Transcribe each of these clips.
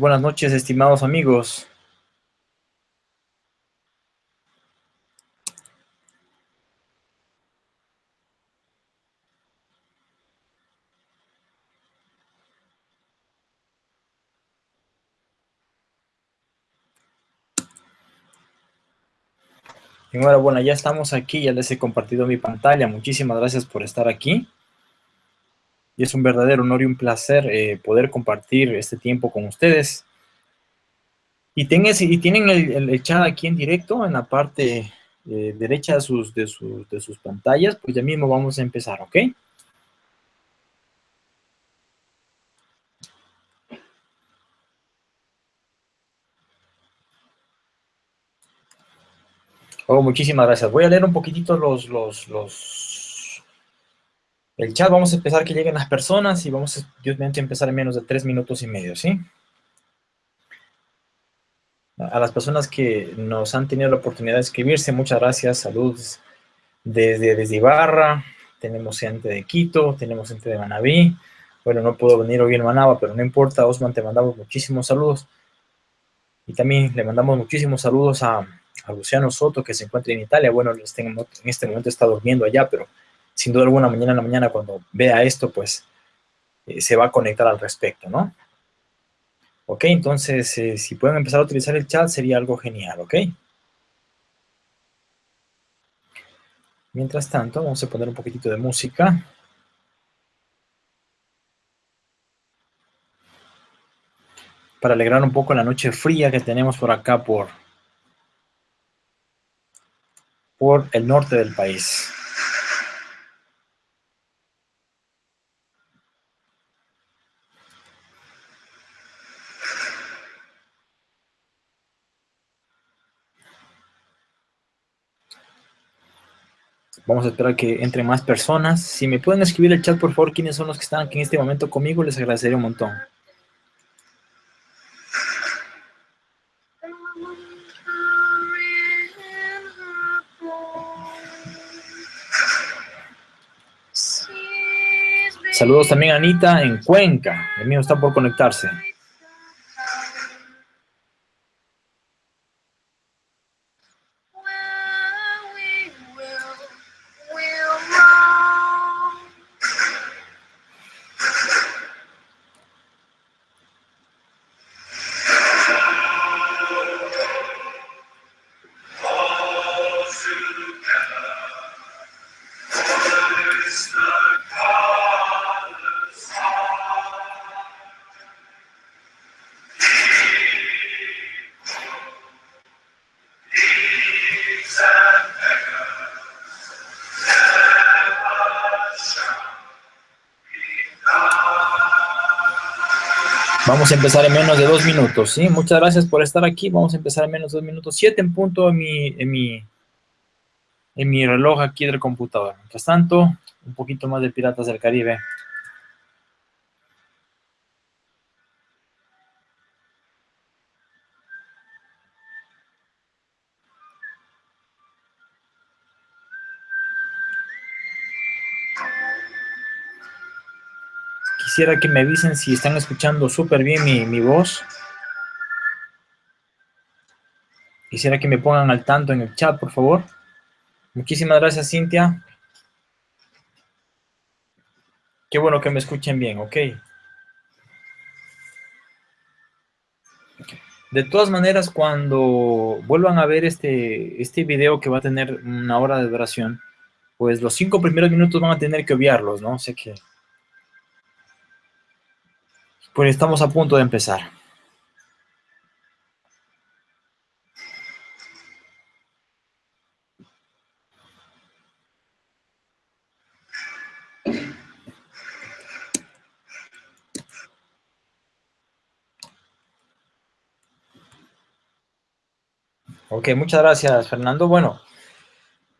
buenas noches, estimados amigos. Enhorabuena, ya estamos aquí, ya les he compartido mi pantalla. Muchísimas gracias por estar aquí. Y es un verdadero honor y un placer eh, poder compartir este tiempo con ustedes. Y, tienen el, chat aquí en directo, en la parte eh, derecha de sus, de, de sus pantallas, pues ya mismo vamos a empezar, ¿ok? Oh, muchísimas gracias. Voy a leer un poquitito los, los, los, el chat. Vamos a empezar que lleguen las personas y vamos, a empezar en menos de tres minutos y medio, ¿sí? A las personas que nos han tenido la oportunidad de escribirse, muchas gracias. Saludos desde, desde Ibarra. Tenemos gente de Quito, tenemos gente de Manabí. Bueno, no puedo venir hoy en Manaba, pero no importa. Osman, te mandamos muchísimos saludos. Y también le mandamos muchísimos saludos a a Luciano Soto, que se encuentra en Italia. Bueno, en este momento está durmiendo allá, pero sin duda alguna mañana en la mañana cuando vea esto, pues eh, se va a conectar al respecto, ¿no? Ok, entonces eh, si pueden empezar a utilizar el chat sería algo genial, ¿ok? Mientras tanto, vamos a poner un poquitito de música. Para alegrar un poco la noche fría que tenemos por acá por, por el norte del país. Vamos a esperar que entre más personas. Si me pueden escribir el chat, por favor, quiénes son los que están aquí en este momento conmigo, les agradecería un montón. Saludos también a Anita en Cuenca. El mío está por conectarse. Empezar en menos de dos minutos, ¿sí? Muchas gracias por estar aquí. Vamos a empezar en menos de dos minutos. Siete en punto en mi, en mi, en mi reloj aquí del computador. Mientras tanto, un poquito más de Piratas del Caribe. Quisiera que me avisen si están escuchando súper bien mi, voz. Quisiera que me pongan al tanto en el chat, por favor. Muchísimas gracias, Cintia. Qué bueno que me escuchen bien, ok. De todas maneras, cuando vuelvan a ver este, este video que va a tener una hora de duración, pues los cinco primeros minutos van a tener que obviarlos, ¿no? Sé que pues estamos a punto de empezar. Ok, muchas gracias, Fernando. Bueno,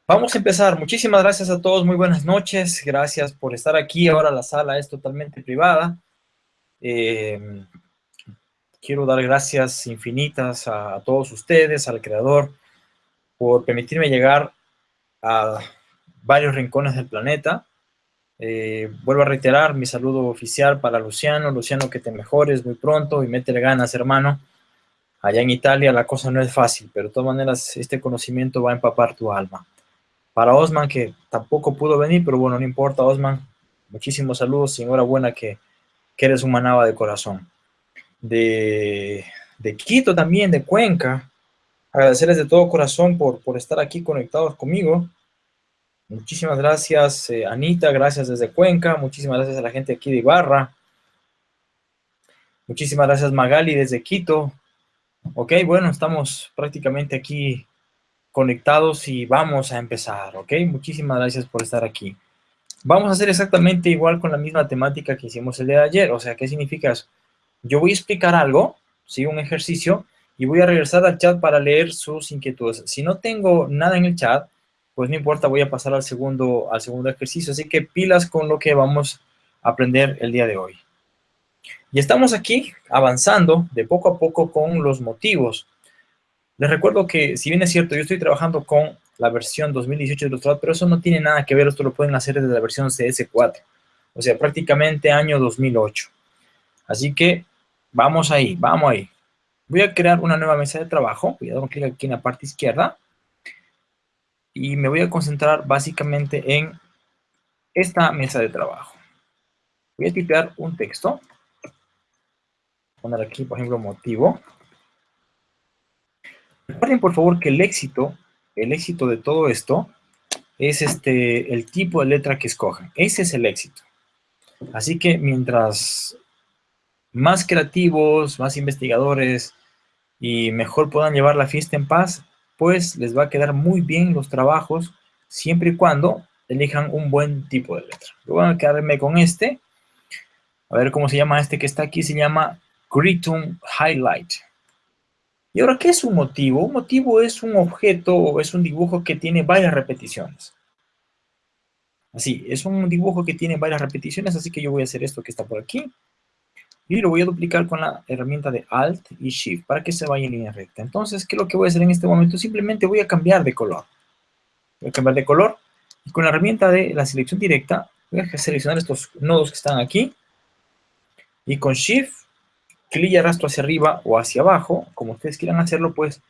vamos a empezar. Muchísimas gracias a todos. Muy buenas noches. Gracias por estar aquí. Ahora la sala es totalmente privada. Eh, quiero dar gracias infinitas a, todos ustedes, al Creador, por permitirme llegar a varios rincones del planeta, Eh, vuelvo a reiterar mi saludo oficial para Luciano. Luciano, que te mejores muy pronto y métele ganas, hermano. Allá en Italia la cosa no es fácil, pero de todas maneras este conocimiento va a empapar tu alma. Para Osman, que tampoco pudo venir, pero bueno, no importa, Osman. Muchísimos saludos y enhorabuena que, que eres un manaba de corazón. De, de Quito también, de Cuenca. Agradecerles de todo corazón por, por estar aquí conectados conmigo. Muchísimas gracias, eh, Anita, gracias desde Cuenca. Muchísimas gracias a la gente aquí de Ibarra. Muchísimas gracias, Magali, desde Quito. Ok, bueno, estamos prácticamente aquí conectados y vamos a empezar, ¿ok? Muchísimas gracias por estar aquí. Vamos a hacer exactamente igual con la misma temática que hicimos el día de ayer. O sea, ¿qué significa eso? Yo voy a explicar algo, ¿sí? Un ejercicio, y voy a regresar al chat para leer sus inquietudes. Si no tengo nada en el chat, pues no importa, voy a pasar al segundo, al segundo ejercicio. Así que pilas con lo que vamos a aprender el día de hoy. Y estamos aquí avanzando de poco a poco con los motivos. Les recuerdo que, si bien es cierto, yo estoy trabajando con la versión 2018 de Illustrator, pero eso no tiene nada que ver, esto lo pueden hacer desde la versión CS4, o sea, prácticamente año 2008. Así que vamos ahí, vamos ahí. Voy a crear una nueva mesa de trabajo, voy a dar un clic aquí en la parte izquierda, y me voy a concentrar básicamente en esta mesa de trabajo. Voy a tipear un texto. Poner aquí, por ejemplo, motivo. Recuerden, por favor, que el éxito, el éxito de todo esto, es este, el tipo de letra que escojan. Ese es el éxito. Así que mientras más creativos, más investigadores y mejor puedan llevar la fiesta en paz, pues les va a quedar muy bien los trabajos siempre y cuando elijan un buen tipo de letra. Yo voy a quedarme con este. A ver cómo se llama este que está aquí. Se llama Critum Highlight. ¿Y ahora qué es un motivo? Un motivo es un objeto o es un dibujo que tiene varias repeticiones. Así, es un dibujo que tiene varias repeticiones, así que yo voy a hacer esto que está por aquí y lo voy a duplicar con la herramienta de Alt y Shift para que se vaya en línea recta. Entonces, ¿qué es lo que voy a hacer en este momento? Simplemente voy a cambiar de color. Voy a cambiar de color y con la herramienta de la selección directa voy a seleccionar estos nodos que están aquí y con Shift, clic y arrastro hacia arriba o hacia abajo, como ustedes quieran hacerlo, pues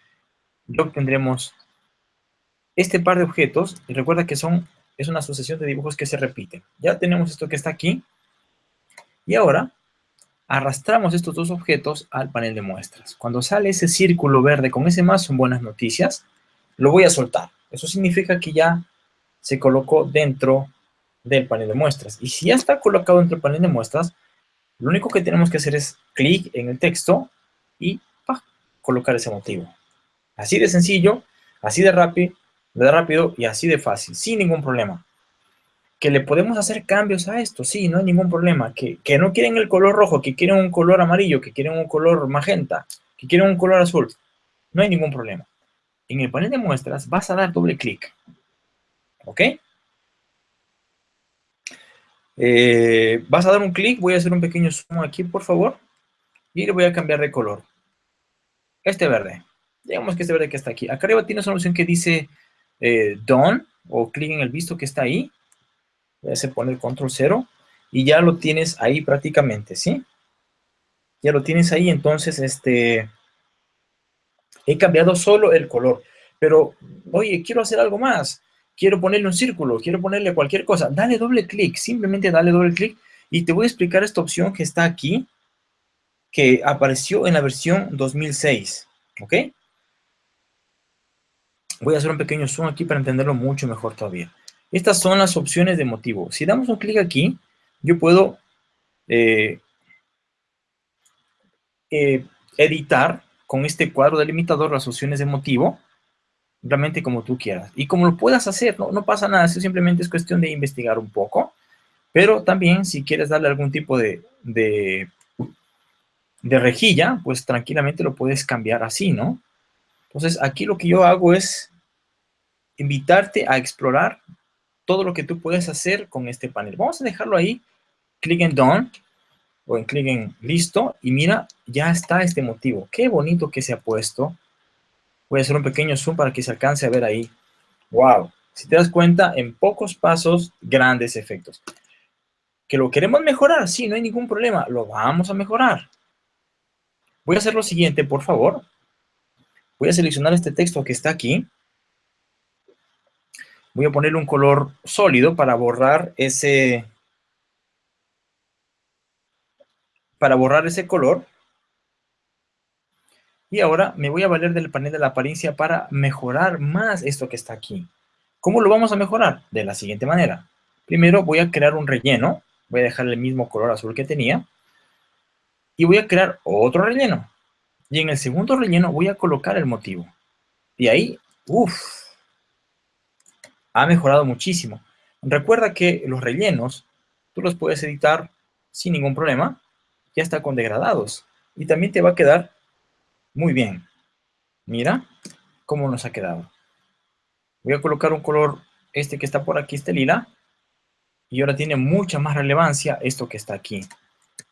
ya obtendremos este par de objetos y recuerda que son es una sucesión de dibujos que se repiten. Ya tenemos esto que está aquí y ahora arrastramos estos dos objetos al panel de muestras. Cuando sale ese círculo verde con ese más son buenas noticias, lo voy a soltar. Eso significa que ya se colocó dentro del panel de muestras. Y si ya está colocado dentro del panel de muestras, lo único que tenemos que hacer es clic en el texto y colocar ese motivo. Así de sencillo, así de rápido, de rápido y así de fácil, sin ningún problema que le podemos hacer cambios a esto, sí, no hay ningún problema, que, no quieren el color rojo, que quieren un color amarillo, que quieren un color magenta, que quieren un color azul, no hay ningún problema. En el panel de muestras vas a dar doble clic, ¿ok? Eh, vas a dar un clic, voy a hacer un pequeño zoom aquí, por favor, y le voy a cambiar de color. Este verde, digamos que este verde que está aquí. Acá arriba tienes una opción que dice eh, Done, o clic en el visto que está ahí, voy a poner control 0 y ya lo tienes ahí prácticamente, ¿sí? Ya lo tienes ahí, entonces, este, he cambiado solo el color, pero, oye, quiero hacer algo más, quiero ponerle un círculo, quiero ponerle cualquier cosa, dale doble clic, simplemente dale doble clic y te voy a explicar esta opción que está aquí, que apareció en la versión 2006, ¿ok? Voy a hacer un pequeño zoom aquí para entenderlo mucho mejor todavía. Estas son las opciones de motivo. Si damos un clic aquí, yo puedo eh, eh, editar con este cuadro delimitador las opciones de motivo, realmente como tú quieras. Y como lo puedas hacer, no, no pasa nada, eso simplemente es cuestión de investigar un poco. Pero también si quieres darle algún tipo de, de, rejilla, pues tranquilamente lo puedes cambiar así, ¿no? Entonces aquí lo que yo hago es invitarte a explorar todo lo que tú puedes hacer con este panel. Vamos a dejarlo ahí, clic en Done, o en clic en Listo, y mira, ya está este motivo. Qué bonito que se ha puesto. Voy a hacer un pequeño zoom para que se alcance a ver ahí. ¡Wow! Si te das cuenta, en pocos pasos, grandes efectos. ¿Que lo queremos mejorar? Sí, no hay ningún problema. Lo vamos a mejorar. Voy a hacer lo siguiente, por favor. Voy a seleccionar este texto que está aquí. Voy a ponerle un color sólido para borrar ese... Para borrar ese color. Y ahora me voy a valer del panel de la apariencia para mejorar más esto que está aquí. ¿Cómo lo vamos a mejorar? De la siguiente manera. Primero voy a crear un relleno. Voy a dejar el mismo color azul que tenía. Y voy a crear otro relleno. Y en el segundo relleno voy a colocar el motivo. Y ahí, uff, ha mejorado muchísimo. Recuerda que los rellenos, tú los puedes editar sin ningún problema, ya está con degradados. Y también te va a quedar muy bien. Mira cómo nos ha quedado. Voy a colocar un color, este que está por aquí, este lila. Y ahora tiene mucha más relevancia esto que está aquí.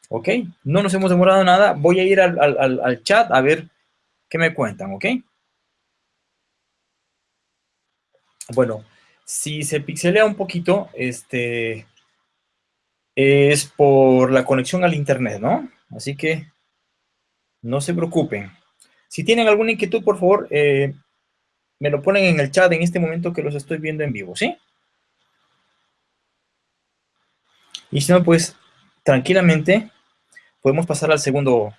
¿Ok? No nos hemos demorado nada. Voy a ir al, chat a ver qué me cuentan, ¿ok? Bueno, si se pixelea un poquito, este, es por la conexión al internet, ¿no? Así que no se preocupen. Si tienen alguna inquietud, por favor, eh, me lo ponen en el chat en este momento que los estoy viendo en vivo, ¿sí? Y si no, pues, tranquilamente, podemos pasar al segundo,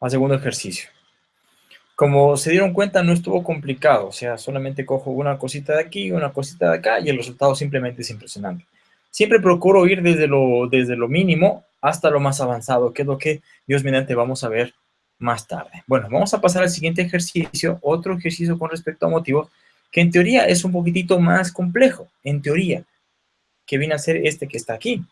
al segundo ejercicio. Como se dieron cuenta, no estuvo complicado, o sea, solamente cojo una cosita de aquí, una cosita de acá, y el resultado simplemente es impresionante. Siempre procuro ir desde lo, desde lo mínimo hasta lo más avanzado, que es lo que, Dios mediante, vamos a ver más tarde. Bueno, vamos a pasar al siguiente ejercicio, otro ejercicio con respecto a motivos, que en teoría es un poquitito más complejo, en teoría, que viene a ser este que está aquí.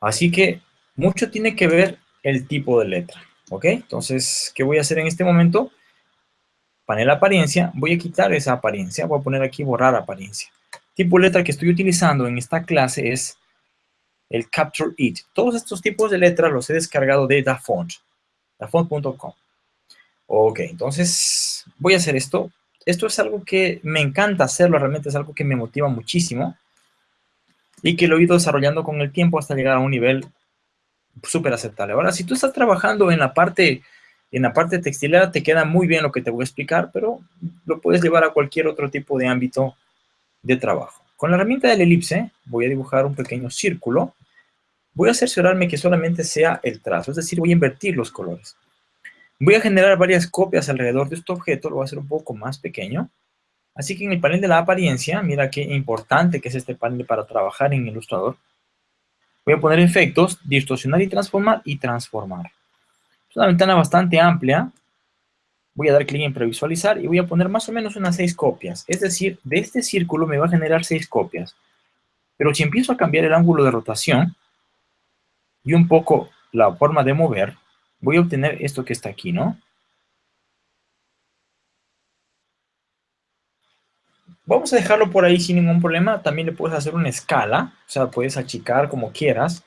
Así que mucho tiene que ver el tipo de letra, ¿ok? Entonces, ¿qué voy a hacer en este momento? Panel apariencia, voy a quitar esa apariencia, voy a poner aquí borrar apariencia. Tipo letra que estoy utilizando en esta clase es el Capture It. Todos estos tipos de letras los he descargado de DaFont, dafont.com. Ok, entonces voy a hacer esto. Esto es algo que me encanta hacerlo, realmente es algo que me motiva muchísimo y que lo he ido desarrollando con el tiempo hasta llegar a un nivel súper aceptable. Ahora, si tú estás trabajando en la parte en la parte textilera, te queda muy bien lo que te voy a explicar, pero lo puedes llevar a cualquier otro tipo de ámbito de trabajo. Con la herramienta del elipse voy a dibujar un pequeño círculo. Voy a cerciorarme que solamente sea el trazo, es decir, voy a invertir los colores. Voy a generar varias copias alrededor de este objeto, lo voy a hacer un poco más pequeño. Así que en el panel de la apariencia, mira qué importante que es este panel para trabajar en Illustrator. Voy a poner efectos, distorsionar y transformar y transformar. Es una ventana bastante amplia, voy a dar clic en previsualizar y voy a poner más o menos unas seis copias. Es decir, de este círculo me va a generar seis copias. Pero si empiezo a cambiar el ángulo de rotación y un poco la forma de mover, voy a obtener esto que está aquí, ¿no? Vamos a dejarlo por ahí sin ningún problema. También le puedes hacer una escala, o sea, puedes achicar como quieras.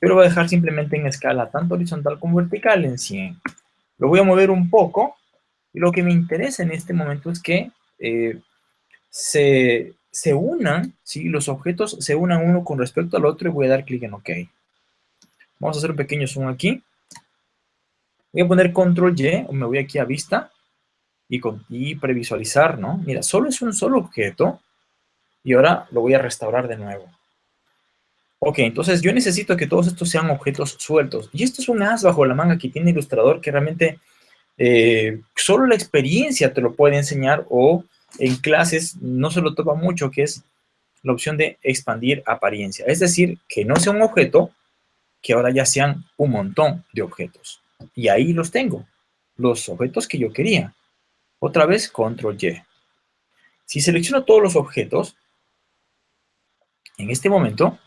Pero voy a dejar simplemente en escala tanto horizontal como vertical en 100. Lo voy a mover un poco. Y lo que me interesa en este momento es que eh, se, se, unan, ¿sí? los objetos se unan uno con respecto al otro y voy a dar clic en OK. Vamos a hacer un pequeño zoom aquí. Voy a poner control Y, o me voy aquí a vista y, con, y previsualizar, ¿no? Mira, solo es un solo objeto y ahora lo voy a restaurar de nuevo. Ok, entonces yo necesito que todos estos sean objetos sueltos. Y esto es un as bajo la manga que tiene Ilustrador que realmente eh, solo la experiencia te lo puede enseñar o en clases no se lo topa mucho, que es la opción de expandir apariencia. Es decir, que no sea un objeto, que ahora ya sean un montón de objetos. Y ahí los tengo, los objetos que yo quería. Otra vez, control Y. Si selecciono todos los objetos, en este momento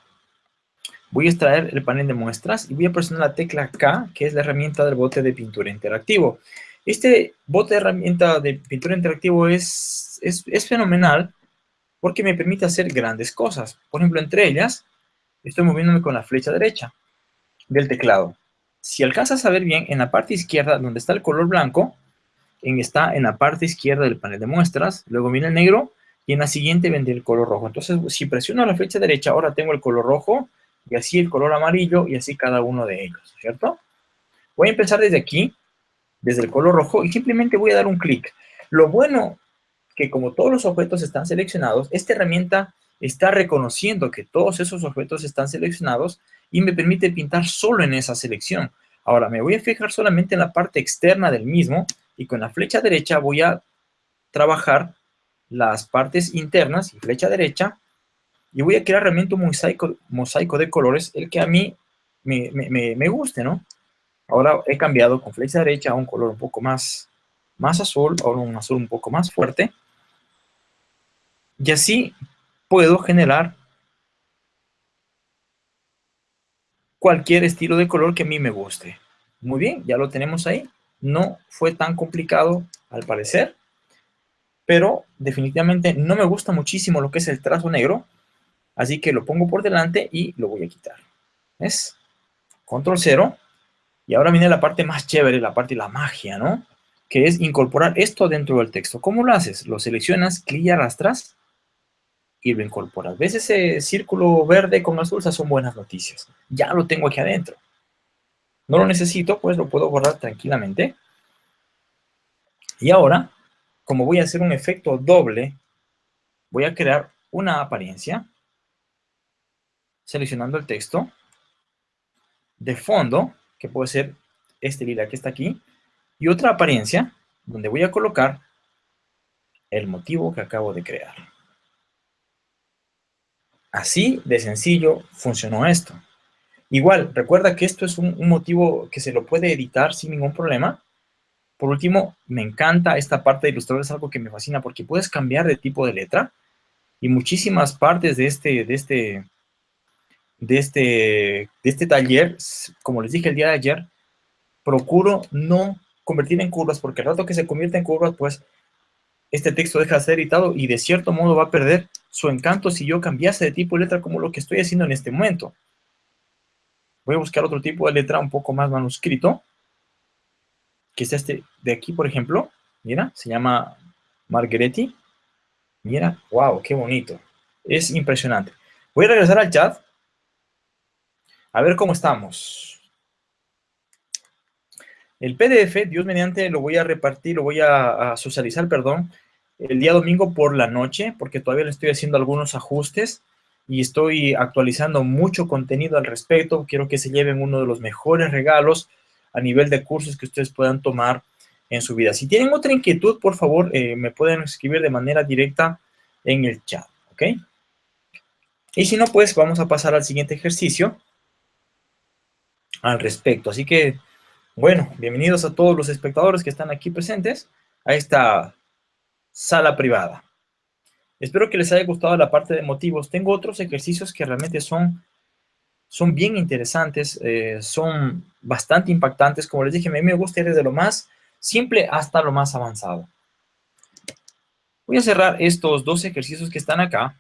Voy a extraer el panel de muestras y voy a presionar la tecla K, que es la herramienta del bote de pintura interactivo. Este bote de herramienta de pintura interactivo es, es, fenomenal porque me permite hacer grandes cosas. Por ejemplo, entre ellas, estoy moviéndome con la flecha derecha del teclado. Si alcanzas a ver bien, en la parte izquierda, donde está el color blanco, en, está en la parte izquierda del panel de muestras. Luego viene el negro y en la siguiente vendré el color rojo. Entonces, si presiono la flecha derecha, ahora tengo el color rojo, y así el color amarillo, y así cada uno de ellos, ¿cierto? Voy a empezar desde aquí, desde el color rojo, y simplemente voy a dar un clic. Lo bueno que como todos los objetos están seleccionados, esta herramienta está reconociendo que todos esos objetos están seleccionados y me permite pintar solo en esa selección. Ahora, me voy a fijar solamente en la parte externa del mismo y con la flecha derecha voy a trabajar las partes internas y flecha derecha y voy a crear realmente un mosaico, mosaico de colores, el que a mí me, me, guste, ¿no? Ahora he cambiado con flecha derecha a un color un poco más, más azul, ahora un azul un poco más fuerte. Y así puedo generar cualquier estilo de color que a mí me guste. Muy bien, ya lo tenemos ahí. No fue tan complicado al parecer, pero definitivamente no me gusta muchísimo lo que es el trazo negro, así que lo pongo por delante y lo voy a quitar. ¿Ves? Control 0. Y ahora viene la parte más chévere, la parte de la magia, ¿no? Que es incorporar esto dentro del texto. ¿Cómo lo haces? Lo seleccionas, clic y arrastras y lo incorporas. ¿Ves ese círculo verde con azul? Son buenas noticias. Ya lo tengo aquí adentro. No lo necesito, pues lo puedo borrar tranquilamente. Y ahora, como voy a hacer un efecto doble, voy a crear una apariencia, seleccionando el texto, de fondo, que puede ser este lila que está aquí, y otra apariencia, donde voy a colocar el motivo que acabo de crear. Así de sencillo funcionó esto. Igual, recuerda que esto es un, motivo que se lo puede editar sin ningún problema. Por último, me encanta esta parte de ilustrador, es algo que me fascina porque puedes cambiar de tipo de letra y muchísimas partes de este, de este, de este, de este taller, como les dije el día de ayer, procuro no convertir en curvas porque al rato que se convierte en curvas, pues este texto deja de ser editado y de cierto modo va a perder su encanto si yo cambiase de tipo de letra como lo que estoy haciendo en este momento. Voy a buscar otro tipo de letra un poco más manuscrito, que es este de aquí, por ejemplo. Mira, se llama Margheretti. Mira, wow, qué bonito. Es impresionante. Voy a regresar al chat. A ver cómo estamos. El PDF, Dios mediante, lo voy a repartir, lo voy a, socializar, perdón, el día domingo por la noche, porque todavía le estoy haciendo algunos ajustes y estoy actualizando mucho contenido al respecto. Quiero que se lleven uno de los mejores regalos a nivel de cursos que ustedes puedan tomar en su vida. Si tienen otra inquietud, por favor, eh, me pueden escribir de manera directa en el chat, ¿ok? Y si no, pues vamos a pasar al siguiente ejercicio al respecto. Así que, bueno, bienvenidos a todos los espectadores que están aquí presentes a esta sala privada. Espero que les haya gustado la parte de motivos. Tengo otros ejercicios que realmente son, son bien interesantes, eh, son bastante impactantes. Como les dije, a mí me gusta ir desde lo más simple hasta lo más avanzado. Voy a cerrar estos dos ejercicios que están acá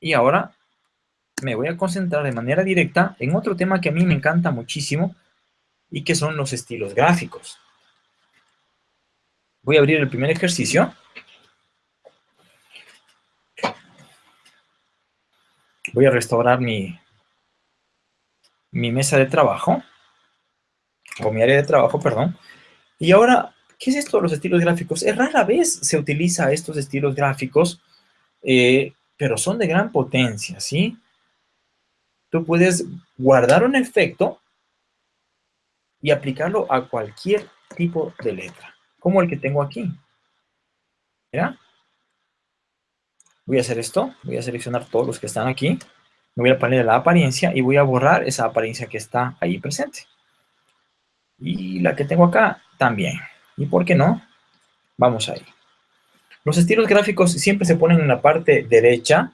y ahora me voy a concentrar de manera directa en otro tema que a mí me encanta muchísimo y que son los estilos gráficos. Voy a abrir el primer ejercicio. Voy a restaurar mi, mi mesa de trabajo, o mi área de trabajo, perdón. Y ahora, ¿qué es esto de los estilos gráficos? Es rara vez se utiliza estos estilos gráficos, eh, pero son de gran potencia, ¿sí? Tú puedes guardar un efecto y aplicarlo a cualquier tipo de letra, como el que tengo aquí. ¿Ya? Voy a hacer esto, voy a seleccionar todos los que están aquí, me voy a poner la apariencia y voy a borrar esa apariencia que está ahí presente. Y la que tengo acá también. ¿Y por qué no? Vamos ahí. Los estilos gráficos siempre se ponen en la parte derecha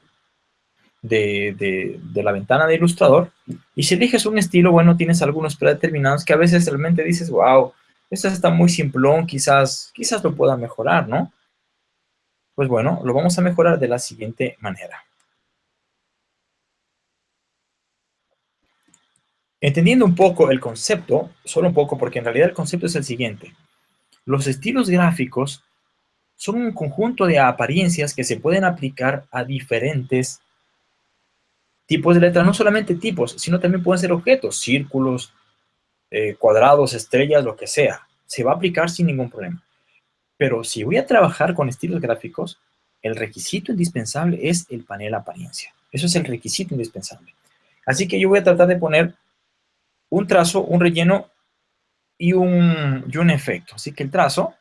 de, de, la ventana de Illustrator. Y si eliges un estilo, bueno, tienes algunos predeterminados que a veces realmente dices, wow, esto está muy simplón, quizás, quizás lo pueda mejorar, ¿no? Pues bueno, lo vamos a mejorar de la siguiente manera. Entendiendo un poco el concepto, solo un poco, porque en realidad el concepto es el siguiente. Los estilos gráficos son un conjunto de apariencias que se pueden aplicar a diferentes tipos de letras, no solamente tipos, sino también pueden ser objetos, círculos, eh, cuadrados, estrellas, lo que sea. Se va a aplicar sin ningún problema. Pero si voy a trabajar con estilos gráficos, el requisito indispensable es el panel apariencia. Eso es el requisito indispensable. Así que yo voy a tratar de poner un trazo, un relleno y un, y un efecto. Así que el trazo,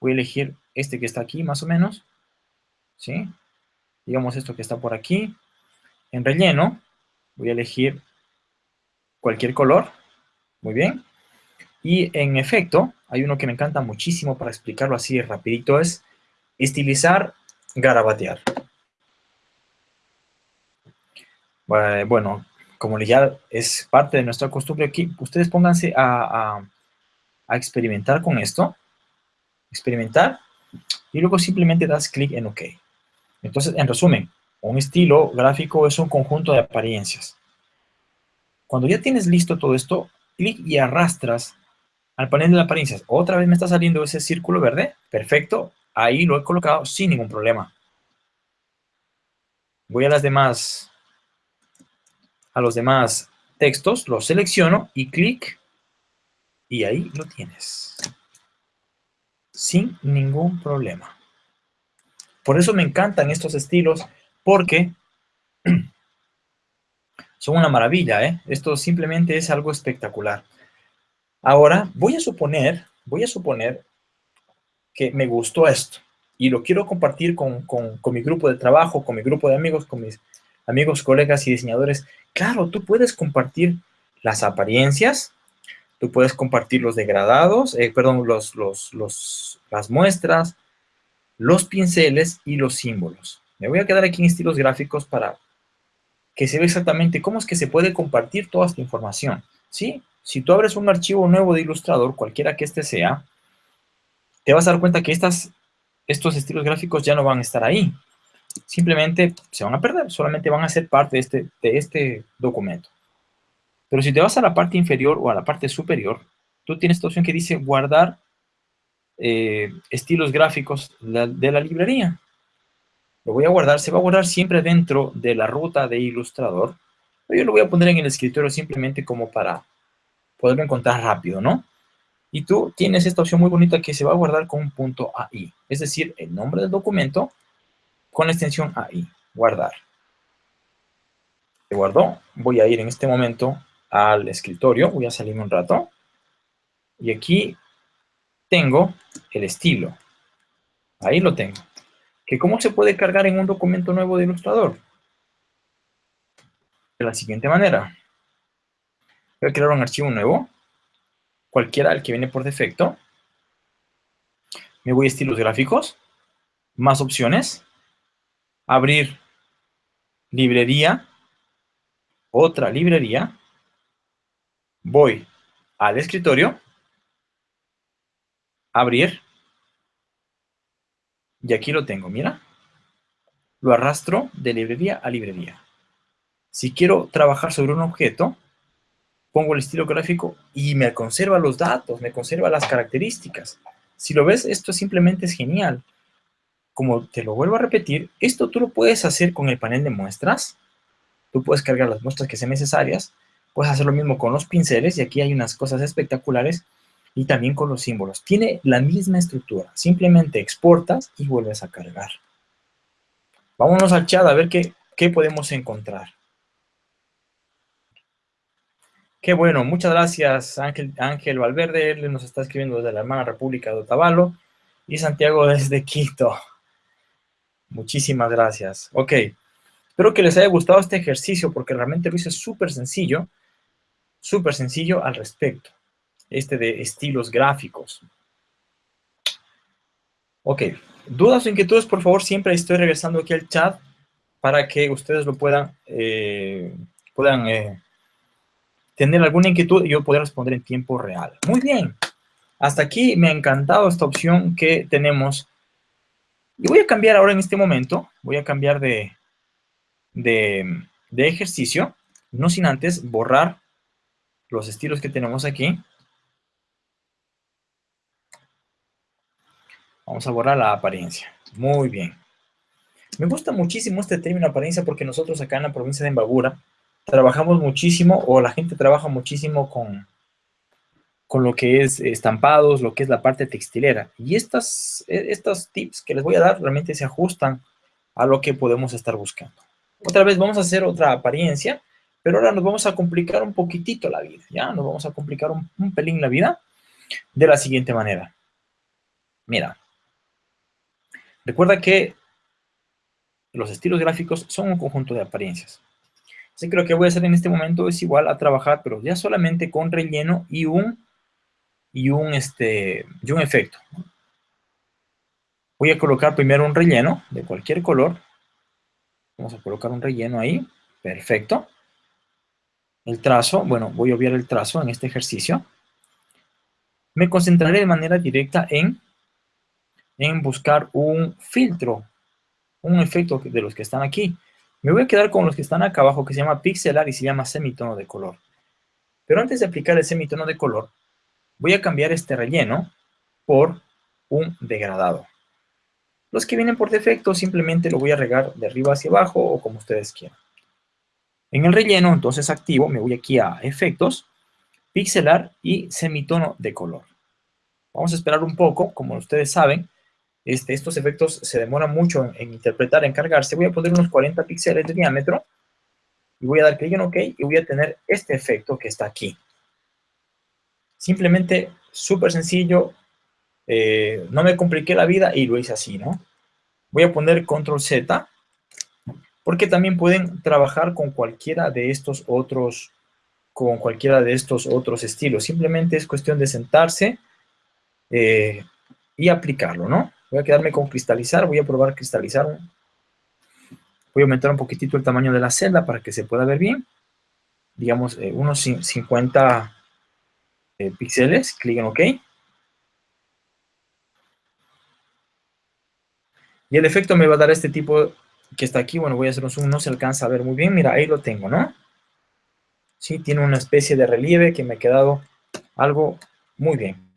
voy a elegir este que está aquí más o menos, ¿sí? Digamos esto que está por aquí. En relleno, voy a elegir cualquier color, muy bien. Y en efecto, hay uno que me encanta muchísimo para explicarlo así rapidito, es estilizar, garabatear. Bueno, como ya es parte de nuestra costumbre aquí, ustedes pónganse a, a experimentar con esto. Experimentar. Y luego simplemente das clic en OK. Entonces, en resumen, un estilo gráfico es un conjunto de apariencias. Cuando ya tienes listo todo esto, clic y arrastras al panel de apariencias. Otra vez me está saliendo ese círculo verde. Perfecto. Ahí lo he colocado sin ningún problema. Voy a las demás, a los demás textos, los selecciono y clic y ahí lo tienes. Sin ningún problema. Por eso me encantan estos estilos porque son una maravilla, ¿eh? Esto simplemente es algo espectacular. Ahora, voy a suponer, voy a suponer que me gustó esto y lo quiero compartir con, con, mi grupo de trabajo, con mi grupo de amigos, con mis amigos, colegas y diseñadores. Claro, tú puedes compartir las apariencias, tú puedes compartir los degradados, eh, perdón, los, los, los, las muestras, los pinceles y los símbolos. Me voy a quedar aquí en estilos gráficos para que se vea exactamente cómo es que se puede compartir toda esta información. ¿sí? Si tú abres un archivo nuevo de Illustrator, cualquiera que este sea, te vas a dar cuenta que estas, estos estilos gráficos ya no van a estar ahí. Simplemente se van a perder, solamente van a ser parte de este, de este documento. Pero si te vas a la parte inferior o a la parte superior, tú tienes esta opción que dice guardar eh, estilos gráficos de la librería. Lo voy a guardar, se va a guardar siempre dentro de la ruta de Illustrator. Yo lo voy a poner en el escritorio simplemente como para poderlo encontrar rápido, ¿no? Y tú tienes esta opción muy bonita que se va a guardar con un punto AI, es decir, el nombre del documento con la extensión AI, guardar. Se guardó, voy a ir en este momento al escritorio, voy a salirme un rato, y aquí tengo el estilo, ahí lo tengo que cómo se puede cargar en un documento nuevo de Illustrator. De la siguiente manera. Voy a crear un archivo nuevo, cualquiera el que viene por defecto. Me voy a estilos gráficos, más opciones, abrir librería, otra librería, voy al escritorio, abrir, y aquí lo tengo, mira. Lo arrastro de librería a librería. Si quiero trabajar sobre un objeto, pongo el estilo gráfico y me conserva los datos, me conserva las características. Si lo ves, esto simplemente es genial. Como te lo vuelvo a repetir, esto tú lo puedes hacer con el panel de muestras. Tú puedes cargar las muestras que sean necesarias. Puedes hacer lo mismo con los pinceles y aquí hay unas cosas espectaculares y también con los símbolos. Tiene la misma estructura, simplemente exportas y vuelves a cargar. Vámonos al chat a ver qué, qué podemos encontrar. Qué bueno, muchas gracias Ángel, Ángel Valverde, él nos está escribiendo desde la hermana República de Otavalo y Santiago desde Quito. Muchísimas gracias. Ok, espero que les haya gustado este ejercicio porque realmente lo hice súper sencillo, súper sencillo al respecto este de estilos gráficos. Ok, dudas o inquietudes, por favor, siempre estoy regresando aquí al chat para que ustedes lo puedan, eh, puedan eh, tener alguna inquietud y yo poder responder en tiempo real. Muy bien, hasta aquí me ha encantado esta opción que tenemos. Y voy a cambiar ahora en este momento, voy a cambiar de, de, de ejercicio, no sin antes borrar los estilos que tenemos aquí. Vamos a borrar la apariencia. Muy bien. Me gusta muchísimo este término apariencia porque nosotros acá en la provincia de Embagura trabajamos muchísimo o la gente trabaja muchísimo con, con lo que es estampados, lo que es la parte textilera. Y estas, e, estos tips que les voy a dar realmente se ajustan a lo que podemos estar buscando. Otra vez vamos a hacer otra apariencia, pero ahora nos vamos a complicar un poquitito la vida, ¿ya? Nos vamos a complicar un, un pelín la vida de la siguiente manera. Mira, recuerda que los estilos gráficos son un conjunto de apariencias. Así que lo que voy a hacer en este momento es igual a trabajar, pero ya solamente con relleno y un, y un, este, y un efecto. Voy a colocar primero un relleno de cualquier color. Vamos a colocar un relleno ahí. Perfecto. El trazo, bueno, voy a obviar el trazo en este ejercicio. Me concentraré de manera directa en, en buscar un filtro, un efecto de los que están aquí. Me voy a quedar con los que están acá abajo, que se llama pixelar y se llama semitono de color. Pero antes de aplicar el semitono de color, voy a cambiar este relleno por un degradado. Los que vienen por defecto simplemente lo voy a regar de arriba hacia abajo o como ustedes quieran. En el relleno, entonces activo, me voy aquí a efectos, pixelar y semitono de color. Vamos a esperar un poco, como ustedes saben, este, estos efectos se demoran mucho en, interpretar, en cargarse. Voy a poner unos 40 píxeles de diámetro y voy a dar clic en OK y voy a tener este efecto que está aquí. Simplemente, súper sencillo, eh, no me compliqué la vida y lo hice así, ¿no? Voy a poner control Z, porque también pueden trabajar con cualquiera de estos otros, con cualquiera de estos otros estilos. Simplemente es cuestión de sentarse eh, y aplicarlo, ¿no? Voy a quedarme con cristalizar, voy a probar cristalizar. Voy a aumentar un poquitito el tamaño de la celda para que se pueda ver bien. Digamos, eh, unos 50 píxeles, clic en OK. Y el efecto me va a dar este tipo que está aquí. Bueno, voy a hacer un zoom, no se alcanza a ver muy bien. Mira, ahí lo tengo, ¿no? Sí, tiene una especie de relieve que me ha quedado algo muy bien.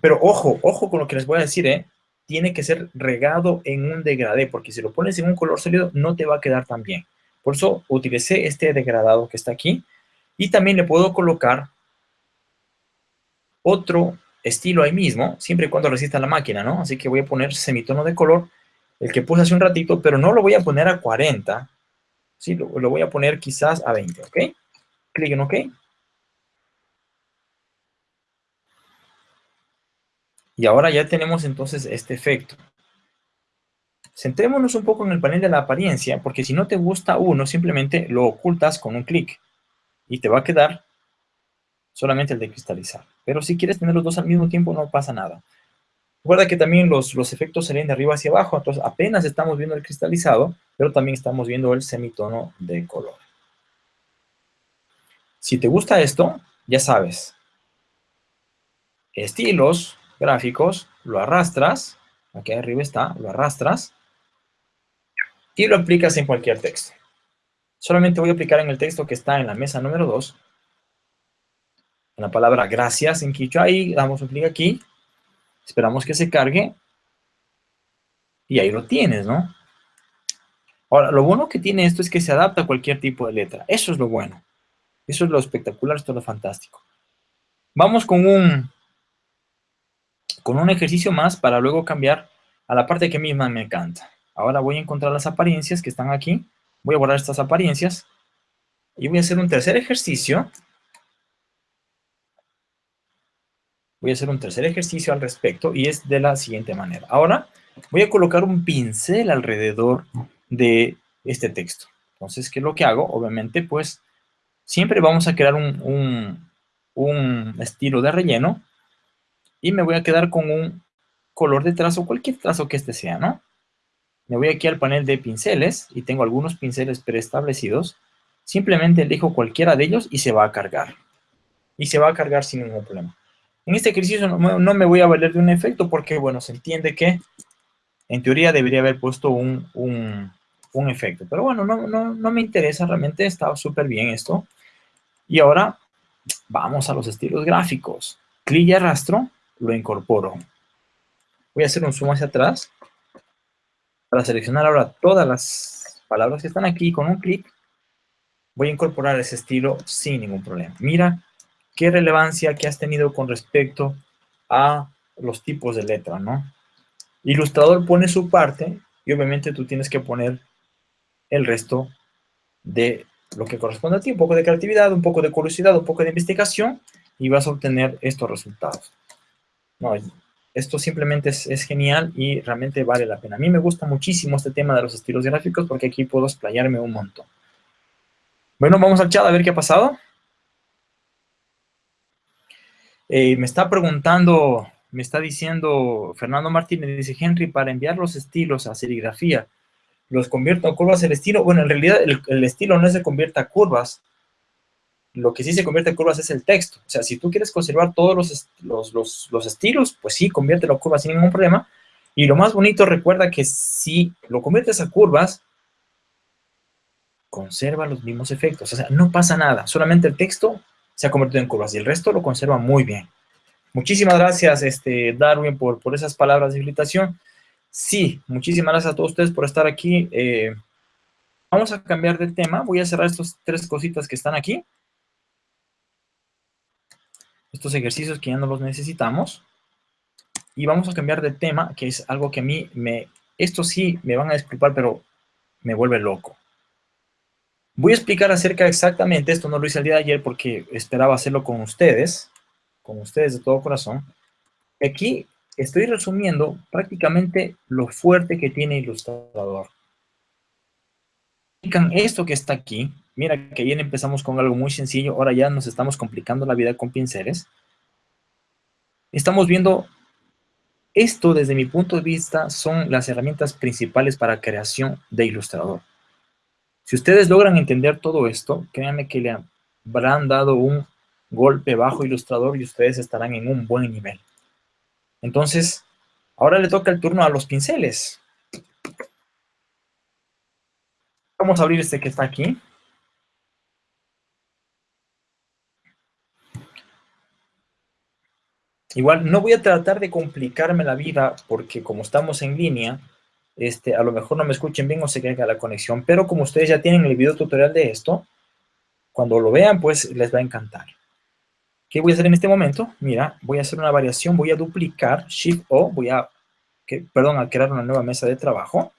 Pero ojo, ojo con lo que les voy a decir, ¿eh? Tiene que ser regado en un degradé, porque si lo pones en un color sólido no te va a quedar tan bien. Por eso utilicé este degradado que está aquí. Y también le puedo colocar otro estilo ahí mismo, siempre y cuando resista la máquina, ¿no? Así que voy a poner semitono de color, el que puse hace un ratito, pero no lo voy a poner a 40, ¿sí? Lo, lo voy a poner quizás a 20, ¿ok? Clic en OK. Y ahora ya tenemos entonces este efecto. Centrémonos un poco en el panel de la apariencia, porque si no te gusta uno, simplemente lo ocultas con un clic. Y te va a quedar solamente el de cristalizar. Pero si quieres tener los dos al mismo tiempo, no pasa nada. Recuerda que también los, los efectos salen de arriba hacia abajo, entonces apenas estamos viendo el cristalizado, pero también estamos viendo el semitono de color. Si te gusta esto, ya sabes, estilos, gráficos, lo arrastras, aquí arriba está, lo arrastras, y lo aplicas en cualquier texto. Solamente voy a aplicar en el texto que está en la mesa número 2, en la palabra gracias en Quichua, ahí damos un clic aquí, esperamos que se cargue, y ahí lo tienes, ¿no? Ahora, lo bueno que tiene esto es que se adapta a cualquier tipo de letra, eso es lo bueno, eso es lo espectacular, esto es lo fantástico. Vamos con un, con un ejercicio más para luego cambiar a la parte que misma me encanta. Ahora voy a encontrar las apariencias que están aquí, voy a borrar estas apariencias, y voy a hacer un tercer ejercicio, voy a hacer un tercer ejercicio al respecto y es de la siguiente manera. Ahora voy a colocar un pincel alrededor de este texto. Entonces, ¿qué es lo que hago? Obviamente, pues, siempre vamos a crear un, estilo de relleno y me voy a quedar con un color de trazo, cualquier trazo que este sea, ¿no? Me voy aquí al panel de pinceles y tengo algunos pinceles preestablecidos. Simplemente elijo cualquiera de ellos y se va a cargar. Y se va a cargar sin ningún problema. En este ejercicio no, me voy a valer de un efecto porque, bueno, se entiende que en teoría debería haber puesto un, efecto. Pero bueno, no, no, me interesa, realmente está súper bien esto. Y ahora vamos a los estilos gráficos. Clic y arrastro, lo incorporo. Voy a hacer un zoom hacia atrás para seleccionar ahora todas las palabras que están aquí con un clic. Voy a incorporar ese estilo sin ningún problema. Mira qué relevancia que has tenido con respecto a los tipos de letra, ¿no? Ilustrador pone su parte y obviamente tú tienes que poner el resto de lo que corresponde a ti, un poco de creatividad, un poco de curiosidad, un poco de investigación y vas a obtener estos resultados. No, esto simplemente es, genial y realmente vale la pena. A mí me gusta muchísimo este tema de los estilos gráficos porque aquí puedo explayarme un montón. Bueno, vamos al chat a ver qué ha pasado. Eh, me está preguntando, me está diciendo Fernando Martínez, dice Henry, para enviar los estilos a serigrafía, ¿los convierto a curvas el estilo? Bueno, en realidad el, estilo no se convierte a curvas, lo que sí se convierte en curvas es el texto. O sea, si tú quieres conservar todos los, los, estilos, pues sí, conviértelo a curvas sin ningún problema. Y lo más bonito, recuerda que si lo conviertes a curvas, conserva los mismos efectos. O sea, no pasa nada. Solamente el texto se ha convertido en curvas y el resto lo conserva muy bien. Muchísimas gracias, este, Darwin, por, por esas palabras de invitación. Sí, muchísimas gracias a todos ustedes por estar aquí. Eh, vamos a cambiar de tema. Voy a cerrar estas tres cositas que están aquí estos ejercicios que ya no los necesitamos. Y vamos a cambiar de tema, que es algo que a mí me... Esto sí me van a disculpar, pero me vuelve loco. Voy a explicar acerca exactamente, esto no lo hice el día de ayer porque esperaba hacerlo con ustedes, con ustedes de todo corazón. Aquí estoy resumiendo prácticamente lo fuerte que tiene Ilustrador. Esto que está aquí, Mira que ayer empezamos con algo muy sencillo, ahora ya nos estamos complicando la vida con pinceles. Estamos viendo, esto desde mi punto de vista son las herramientas principales para creación de ilustrador. Si ustedes logran entender todo esto, créanme que le habrán dado un golpe bajo ilustrador y ustedes estarán en un buen nivel. Entonces, ahora le toca el turno a los pinceles. Vamos a abrir este que está aquí. Igual no voy a tratar de complicarme la vida porque como estamos en línea, este, a lo mejor no me escuchen bien o se caiga la conexión, pero como ustedes ya tienen el video tutorial de esto, cuando lo vean, pues les va a encantar. ¿Qué voy a hacer en este momento? Mira, voy a hacer una variación, voy a duplicar, Shift-O, voy a, que, perdón, a crear una nueva mesa de trabajo.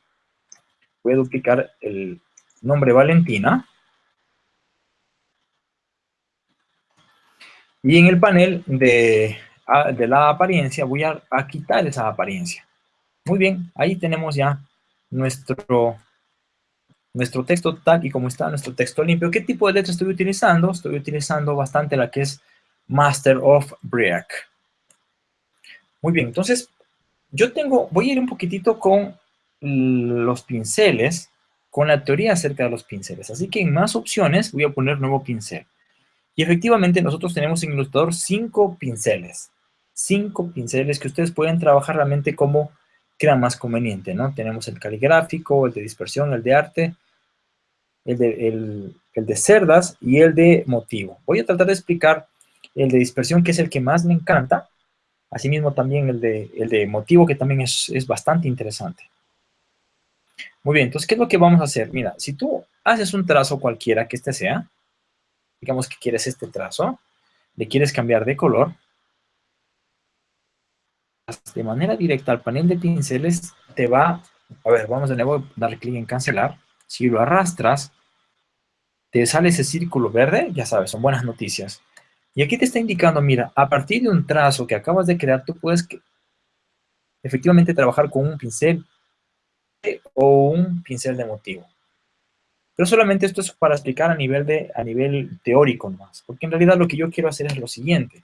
Voy a duplicar el nombre Valentina. Y en el panel de de la apariencia, voy a, quitar esa apariencia. Muy bien, ahí tenemos ya nuestro, nuestro texto tal y como está, nuestro texto limpio. ¿Qué tipo de letra estoy utilizando? Estoy utilizando bastante la que es Master of Brick. Muy bien, entonces yo tengo, voy a ir un poquitito con los pinceles, con la teoría acerca de los pinceles. Así que en más opciones voy a poner nuevo pincel. Y efectivamente nosotros tenemos en Ilustrador cinco pinceles cinco pinceles que ustedes pueden trabajar realmente como crean más conveniente, ¿no? Tenemos el caligráfico, el de dispersión, el de arte, el de, el, de cerdas y el de motivo. Voy a tratar de explicar el de dispersión, que es el que más me encanta, asimismo también el de, el de motivo, que también es, es bastante interesante. Muy bien, entonces, ¿qué es lo que vamos a hacer? Mira, si tú haces un trazo cualquiera que este sea, digamos que quieres este trazo, le quieres cambiar de color, de manera directa al panel de pinceles, te va, a ver, vamos de nuevo a darle clic en cancelar. Si lo arrastras, te sale ese círculo verde, ya sabes, son buenas noticias. Y aquí te está indicando, mira, a partir de un trazo que acabas de crear, tú puedes efectivamente trabajar con un pincel o un pincel de motivo. Pero solamente esto es para explicar a nivel, de, a nivel teórico más, porque en realidad lo que yo quiero hacer es lo siguiente.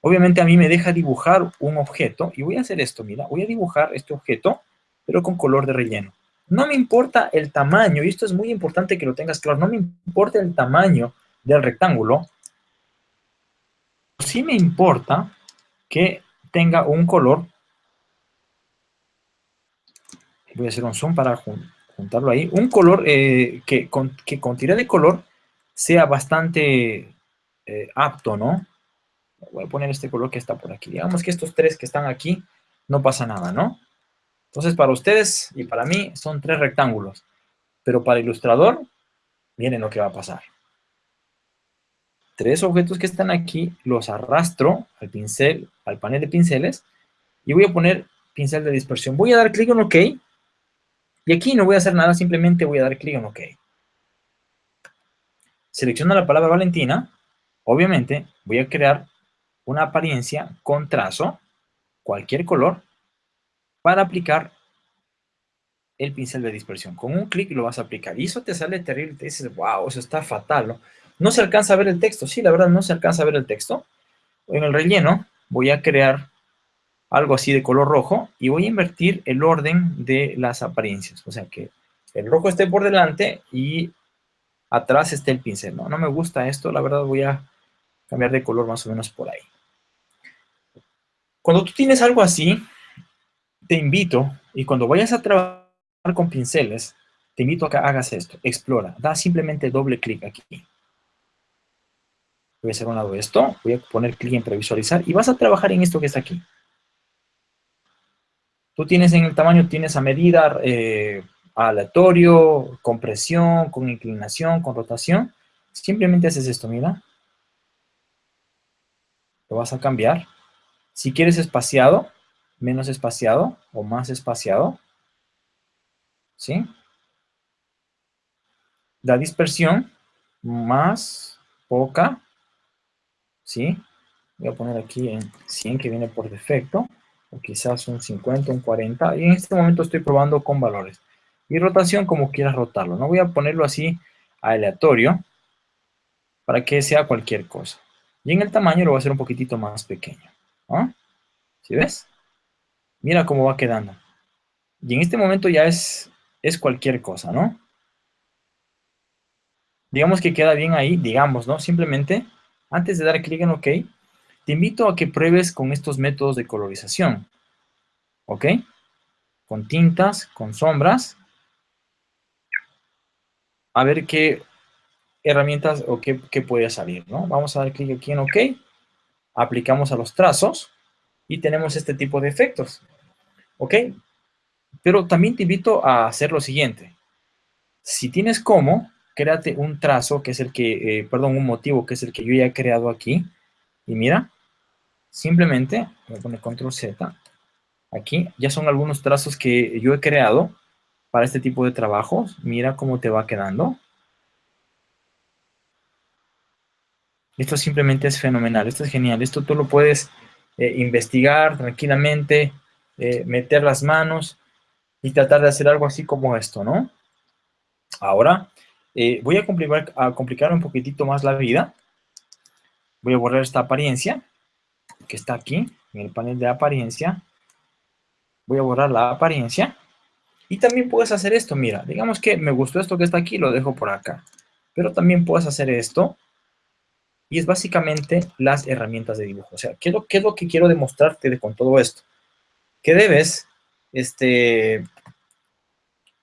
Obviamente a mí me deja dibujar un objeto, y voy a hacer esto, mira, voy a dibujar este objeto, pero con color de relleno. No me importa el tamaño, y esto es muy importante que lo tengas claro, no me importa el tamaño del rectángulo, sí me importa que tenga un color, voy a hacer un zoom para juntarlo ahí, un color eh, que, con, que con tirada de color sea bastante eh, apto, ¿no? Voy a poner este color que está por aquí. Digamos que estos tres que están aquí no pasa nada, ¿no? Entonces, para ustedes y para mí son tres rectángulos. Pero para ilustrador, miren lo que va a pasar. Tres objetos que están aquí, los arrastro al pincel, al panel de pinceles, y voy a poner pincel de dispersión. Voy a dar clic en OK, y aquí no voy a hacer nada, simplemente voy a dar clic en OK. Selecciono la palabra Valentina, obviamente voy a crear una apariencia con trazo, cualquier color, para aplicar el pincel de dispersión. Con un clic lo vas a aplicar. Y eso te sale terrible. Te dices, wow, eso está fatal, ¿no? No se alcanza a ver el texto. Sí, la verdad, no se alcanza a ver el texto. En el relleno voy a crear algo así de color rojo y voy a invertir el orden de las apariencias. O sea, que el rojo esté por delante y atrás esté el pincel. No, no me gusta esto. La verdad, voy a cambiar de color más o menos por ahí. Cuando tú tienes algo así, te invito, y cuando vayas a trabajar con pinceles, te invito a que hagas esto. Explora. Da simplemente doble clic aquí. Voy a hacer un lado esto. Voy a poner clic en previsualizar. Y vas a trabajar en esto que está aquí. Tú tienes en el tamaño, tienes a medida eh, aleatorio, con presión, con inclinación, con rotación. Simplemente haces esto, mira. Lo vas a cambiar. Si quieres espaciado, menos espaciado o más espaciado. ¿Sí? La dispersión más poca. ¿Sí? Voy a poner aquí en 100 que viene por defecto. O quizás un 50, un 40. Y en este momento estoy probando con valores. Y rotación como quieras rotarlo. No voy a ponerlo así aleatorio para que sea cualquier cosa. Y en el tamaño lo voy a hacer un poquitito más pequeño. ¿Ah? ¿Sí ves? Mira cómo va quedando. Y en este momento ya es, es cualquier cosa, ¿no? Digamos que queda bien ahí, digamos, ¿no? Simplemente, antes de dar clic en OK, te invito a que pruebes con estos métodos de colorización. ¿Ok? Con tintas, con sombras. A ver qué herramientas o qué, qué puede salir, ¿no? Vamos a dar clic aquí en OK. Aplicamos a los trazos y tenemos este tipo de efectos. ¿Ok? Pero también te invito a hacer lo siguiente. Si tienes como, créate un trazo, que es el que, eh, perdón, un motivo, que es el que yo ya he creado aquí. Y mira, simplemente, voy a poner control Z, aquí, ya son algunos trazos que yo he creado para este tipo de trabajos. Mira cómo te va quedando. Esto simplemente es fenomenal, esto es genial. Esto tú lo puedes eh, investigar tranquilamente, eh, meter las manos y tratar de hacer algo así como esto, ¿no? Ahora, eh, voy a complicar, a complicar un poquitito más la vida. Voy a borrar esta apariencia que está aquí, en el panel de apariencia. Voy a borrar la apariencia. Y también puedes hacer esto, mira, digamos que me gustó esto que está aquí, lo dejo por acá. Pero también puedes hacer esto, y es básicamente las herramientas de dibujo. O sea, ¿qué es lo, que quiero demostrarte con todo esto? Que debes este,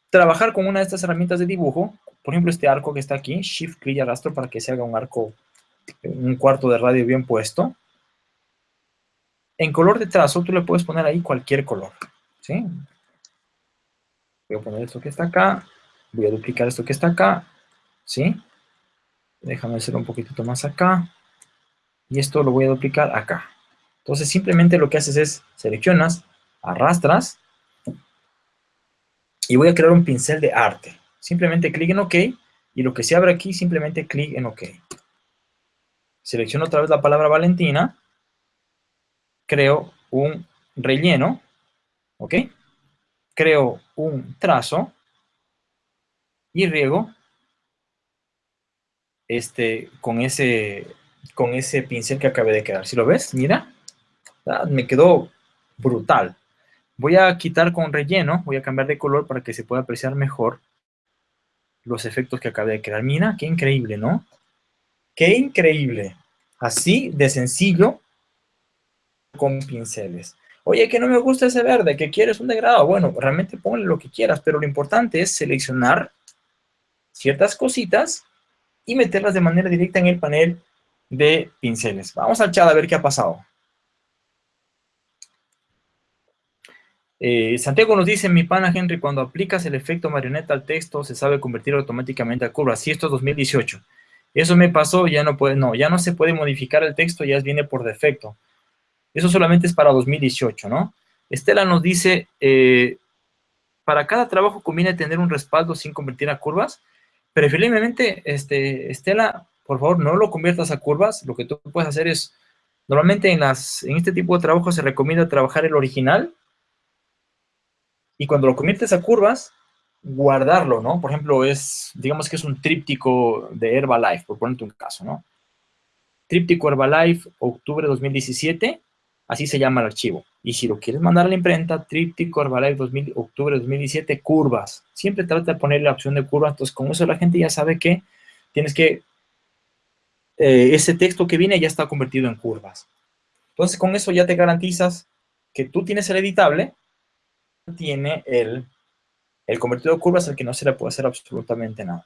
trabajar con una de estas herramientas de dibujo, por ejemplo, este arco que está aquí, Shift, clic y arrastro para que se haga un arco, un cuarto de radio bien puesto. En color de trazo, tú le puedes poner ahí cualquier color, ¿sí? Voy a poner esto que está acá, voy a duplicar esto que está acá, ¿sí? Déjame hacer un poquitito más acá. Y esto lo voy a duplicar acá. Entonces simplemente lo que haces es seleccionas, arrastras y voy a crear un pincel de arte. Simplemente clic en OK y lo que se abre aquí simplemente clic en OK. Selecciono otra vez la palabra Valentina, creo un relleno, ¿ok? Creo un trazo y riego este, con, ese, con ese pincel que acabé de crear. Si lo ves, mira, ah, me quedó brutal. Voy a quitar con relleno, voy a cambiar de color para que se pueda apreciar mejor los efectos que acabé de crear. Mira, qué increíble, ¿no? Qué increíble. Así de sencillo con pinceles. Oye, que no me gusta ese verde, que quieres un degradado. Bueno, realmente ponle lo que quieras, pero lo importante es seleccionar ciertas cositas y meterlas de manera directa en el panel de pinceles. Vamos al chat a ver qué ha pasado. Eh, Santiago nos dice, mi pana Henry, cuando aplicas el efecto marioneta al texto, se sabe convertir automáticamente a curva. Sí, esto es 2018. Eso me pasó, ya no puede, no, ya no se puede modificar el texto, ya viene por defecto. Eso solamente es para 2018, ¿no? Estela nos dice, eh, para cada trabajo conviene tener un respaldo sin convertir a curvas. Preferiblemente, este, Estela, por favor, no lo conviertas a curvas. Lo que tú puedes hacer es, normalmente en, las, en este tipo de trabajo se recomienda trabajar el original, y cuando lo conviertes a curvas, guardarlo, ¿no? Por ejemplo, es, digamos que es un tríptico de Herbalife, por ponerte un caso, ¿no? Tríptico Herbalife, octubre 2017, así se llama el archivo. Y si lo quieres mandar a la imprenta, tríptico Herbalife 2000, octubre 2017, curvas. Siempre trata de poner la opción de curvas, entonces con eso la gente ya sabe que tienes que, eh, ese texto que viene ya está convertido en curvas. Entonces con eso ya te garantizas que tú tienes el editable, tiene el, el convertido de curvas al que no se le puede hacer absolutamente nada.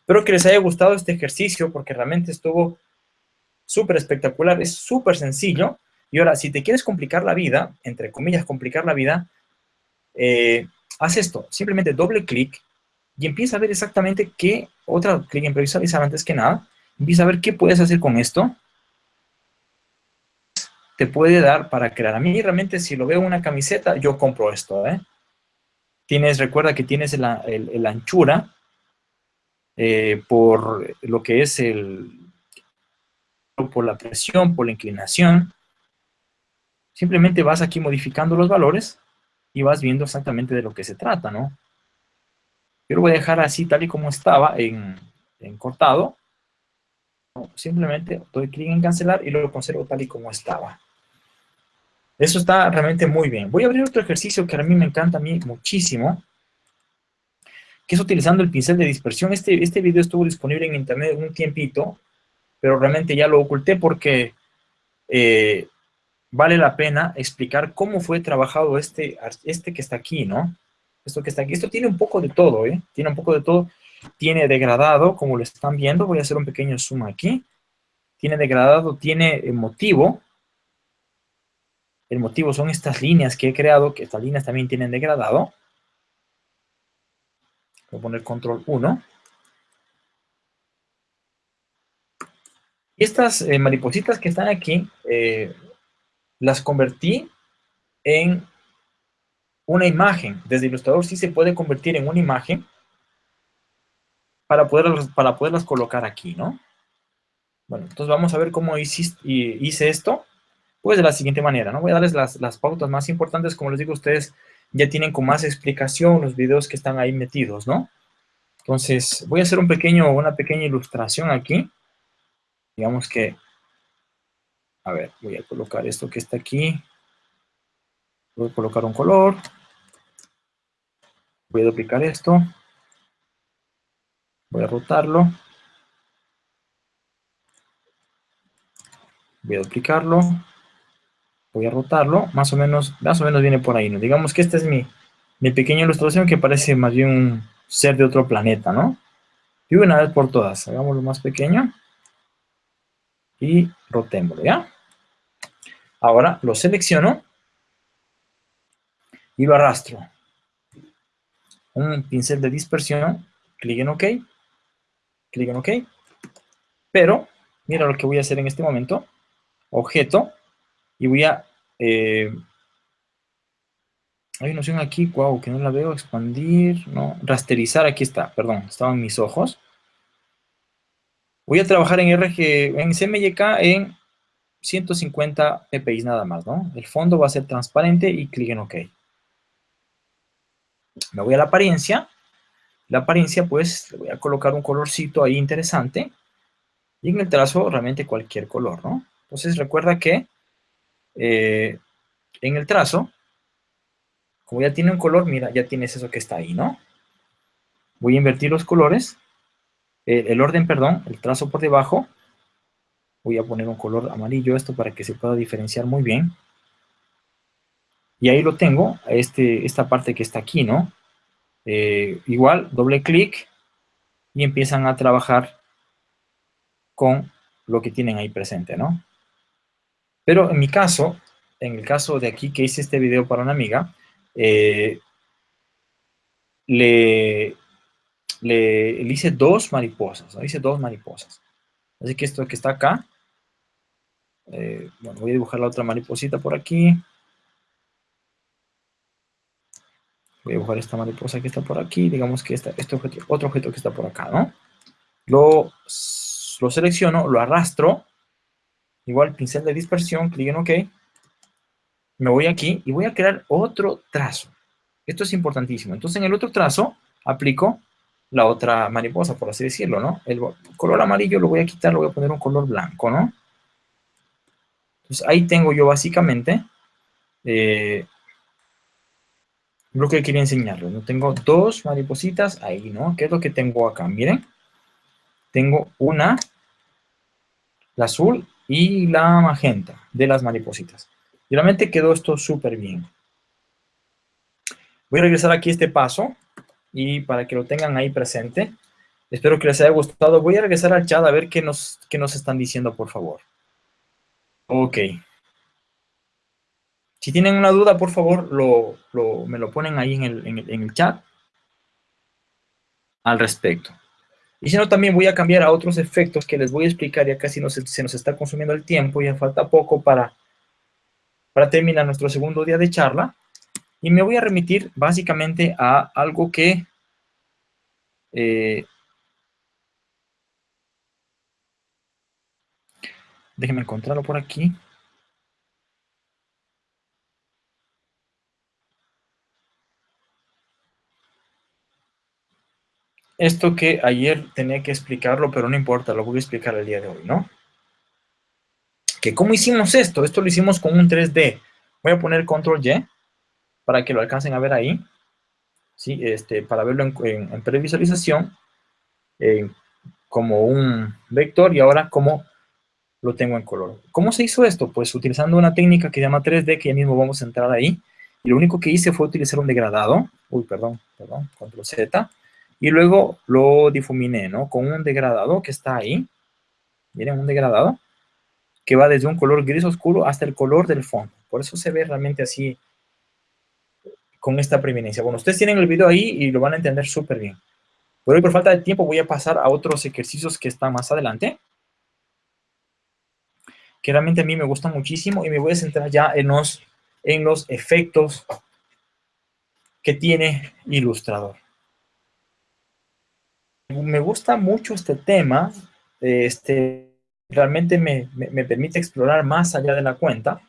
Espero que les haya gustado este ejercicio porque realmente estuvo súper espectacular, es súper sencillo. Y ahora, si te quieres complicar la vida, entre comillas, complicar la vida, eh, haz esto, simplemente doble clic y empieza a ver exactamente qué, otra clic en previsualizar antes que nada, empieza a ver qué puedes hacer con esto. Te puede dar para crear. A mí realmente si lo veo en una camiseta, yo compro esto, ¿eh? Tienes, recuerda que tienes la, anchura eh, por lo que es el, por la presión, por la inclinación. Simplemente vas aquí modificando los valores y vas viendo exactamente de lo que se trata, ¿no? Yo lo voy a dejar así tal y como estaba en, cortado. Simplemente doy clic en cancelar y lo conservo tal y como estaba. Eso está realmente muy bien. Voy a abrir otro ejercicio que a mí me encanta a mí muchísimo, que es utilizando el pincel de dispersión. Este, este video estuvo disponible en internet un tiempito, pero realmente ya lo oculté porque eh, vale la pena explicar cómo fue trabajado este, este que está aquí, ¿no? Esto que está aquí. Esto tiene un poco de todo, ¿eh? Tiene un poco de todo. Tiene degradado, como lo están viendo. Voy a hacer un pequeño zoom aquí. Tiene degradado, tiene motivo, el motivo son estas líneas que he creado, que estas líneas también tienen degradado. Voy a poner control 1. Y estas eh, maripositas que están aquí, eh, las convertí en una imagen. Desde Illustrator sí se puede convertir en una imagen para, poder, para poderlas colocar aquí, ¿no? Bueno, entonces vamos a ver cómo hice, esto. Pues de la siguiente manera, ¿no? Voy a darles las, pautas más importantes, como les digo, ustedes ya tienen con más explicación los videos que están ahí metidos, ¿no? Entonces, voy a hacer un pequeño, una pequeña ilustración aquí. Digamos que, a ver, voy a colocar esto que está aquí. Voy a colocar un color. Voy a duplicar esto. Voy a rotarlo. Voy a duplicarlo voy a rotarlo, más o menos, más o menos viene por ahí, ¿no? Digamos que esta es mi, mi pequeña ilustración que parece más bien un ser de otro planeta, ¿no? Y una vez por todas, hagámoslo más pequeño y rotémoslo, ¿ya? Ahora lo selecciono y lo arrastro. Un pincel de dispersión, clic en OK, clic en OK, pero mira lo que voy a hacer en este momento, objeto, y voy a... Eh, hay una opción aquí, wow, que no la veo, expandir, no, rasterizar, aquí está, perdón, estaban mis ojos. Voy a trabajar en RG, en CMYK en 150 ppi nada más, ¿no? El fondo va a ser transparente y clic en OK. Me voy a la apariencia. La apariencia, pues, le voy a colocar un colorcito ahí interesante. Y en el trazo, realmente cualquier color, ¿no? Entonces, recuerda que eh, en el trazo, como ya tiene un color, mira, ya tienes eso que está ahí, ¿no? Voy a invertir los colores, el orden, perdón, el trazo por debajo. Voy a poner un color amarillo esto para que se pueda diferenciar muy bien. Y ahí lo tengo, este, esta parte que está aquí, ¿no? Eh, igual, doble clic y empiezan a trabajar con lo que tienen ahí presente, ¿no? Pero en mi caso, en el caso de aquí que hice este video para una amiga, eh, le, le, hice dos mariposas, hice dos mariposas. Así que esto que está acá, eh, bueno, voy a dibujar la otra mariposita por aquí. Voy a dibujar esta mariposa que está por aquí, digamos que este objeto, otro objeto que está por acá, ¿no? Lo, lo selecciono, lo arrastro, igual pincel de dispersión, clic en OK, me voy aquí y voy a crear otro trazo. Esto es importantísimo. Entonces, en el otro trazo, aplico la otra mariposa, por así decirlo, ¿no? El color amarillo lo voy a quitar, lo voy a poner un color blanco, ¿no? Entonces, ahí tengo yo básicamente eh, lo que quería enseñarles. ¿no? Tengo dos maripositas ahí, ¿no? ¿Qué es lo que tengo acá? Miren, tengo una, la azul y la magenta de las maripositas. Y realmente quedó esto súper bien. Voy a regresar aquí este paso y para que lo tengan ahí presente. Espero que les haya gustado. Voy a regresar al chat a ver qué nos, qué nos están diciendo, por favor. Ok. Si tienen una duda, por favor, me lo ponen ahí en el, chat al respecto. Y si no, también voy a cambiar a otros efectos que les voy a explicar. Ya casi se nos está consumiendo el tiempo, ya falta poco para, para terminar nuestro segundo día de charla. Y me voy a remitir básicamente a algo que... Eh, déjenme encontrarlo por aquí. esto que ayer tenía que explicarlo, pero no importa, lo voy a explicar el día de hoy, ¿no? Que cómo hicimos esto, esto lo hicimos con un 3D. Voy a poner control Y para que lo alcancen a ver ahí, ¿sí? Este, para verlo en, previsualización, como un vector y ahora como lo tengo en color. ¿Cómo se hizo esto? Pues utilizando una técnica que se llama 3D, que ya mismo vamos a entrar ahí, y lo único que hice fue utilizar un degradado, uy, perdón, perdón, control Z, y luego lo difuminé, ¿no? Con un degradado que está ahí. Miren, un degradado que va desde un color gris oscuro hasta el color del fondo. Por eso se ve realmente así con esta preeminencia. Bueno, ustedes tienen el video ahí y lo van a entender súper bien. Pero hoy por falta de tiempo voy a pasar a otros ejercicios que están más adelante. Que realmente a mí me gustan muchísimo y me voy a centrar ya en los, en los efectos que tiene Illustrator me gusta mucho este tema, este, realmente me, permite explorar más allá de la cuenta.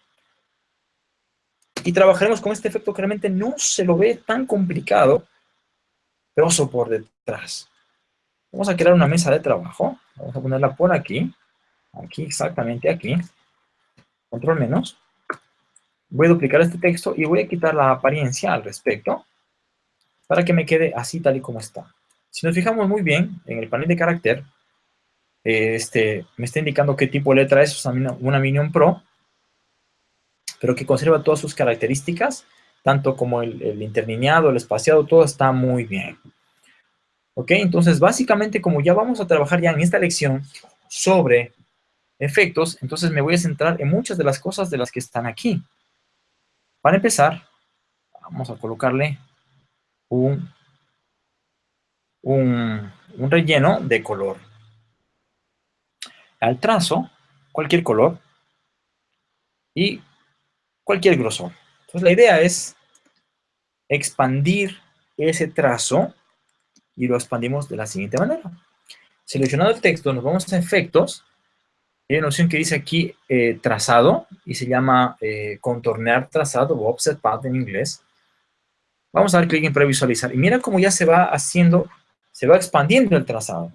Y trabajaremos con este efecto que realmente no se lo ve tan complicado, pero por detrás. Vamos a crear una mesa de trabajo. Vamos a ponerla por aquí. Aquí, exactamente aquí. Control menos. Voy a duplicar este texto y voy a quitar la apariencia al respecto para que me quede así tal y como está. Si nos fijamos muy bien en el panel de carácter, este, me está indicando qué tipo de letra es, una Minion Pro, pero que conserva todas sus características, tanto como el, el interlineado, el espaciado, todo está muy bien. ¿Ok? Entonces, básicamente, como ya vamos a trabajar ya en esta lección sobre efectos, entonces me voy a centrar en muchas de las cosas de las que están aquí. Para empezar, vamos a colocarle un un, relleno de color. Al trazo, cualquier color y cualquier grosor. Entonces la idea es expandir ese trazo y lo expandimos de la siguiente manera. Seleccionado el texto, nos vamos a efectos. Hay una opción que dice aquí eh, trazado y se llama eh, contornear trazado o offset path en inglés. Vamos a dar clic en previsualizar y mira cómo ya se va haciendo se va expandiendo el trazado.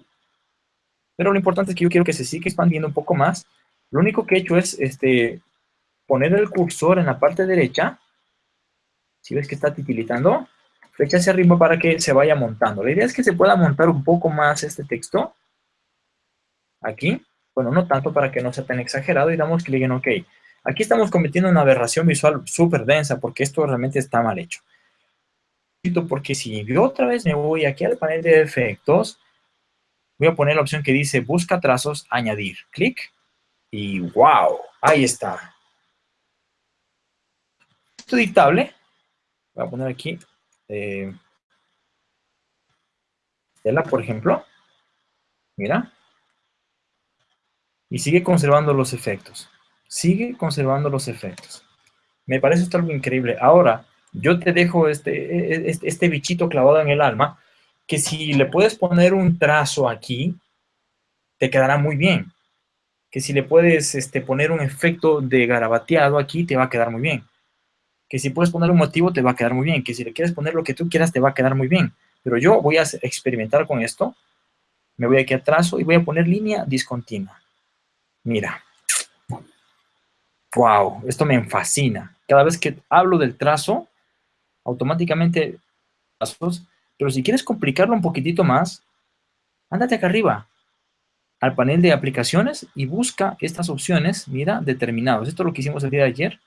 Pero lo importante es que yo quiero que se siga expandiendo un poco más. Lo único que he hecho es este, poner el cursor en la parte derecha. Si ves que está titilitando, flecha hacia arriba para que se vaya montando. La idea es que se pueda montar un poco más este texto. Aquí. Bueno, no tanto para que no sea tan exagerado y damos clic en OK. Aquí estamos cometiendo una aberración visual súper densa porque esto realmente está mal hecho porque si yo otra vez me voy aquí al panel de efectos, voy a poner la opción que dice busca trazos, añadir. Clic y wow, ahí está. Esto dictable Voy a poner aquí eh, por ejemplo. Mira. Y sigue conservando los efectos. Sigue conservando los efectos. Me parece esto algo increíble. Ahora, yo te dejo este, este, este bichito clavado en el alma, que si le puedes poner un trazo aquí, te quedará muy bien. Que si le puedes este, poner un efecto de garabateado aquí, te va a quedar muy bien. Que si puedes poner un motivo, te va a quedar muy bien. Que si le quieres poner lo que tú quieras, te va a quedar muy bien. Pero yo voy a experimentar con esto. Me voy aquí a trazo y voy a poner línea discontinua. Mira. Wow, esto me fascina. Cada vez que hablo del trazo, automáticamente pero si quieres complicarlo un poquitito más, ándate acá arriba, al panel de aplicaciones y busca estas opciones, mira, determinados. Esto es lo que hicimos el día de ayer.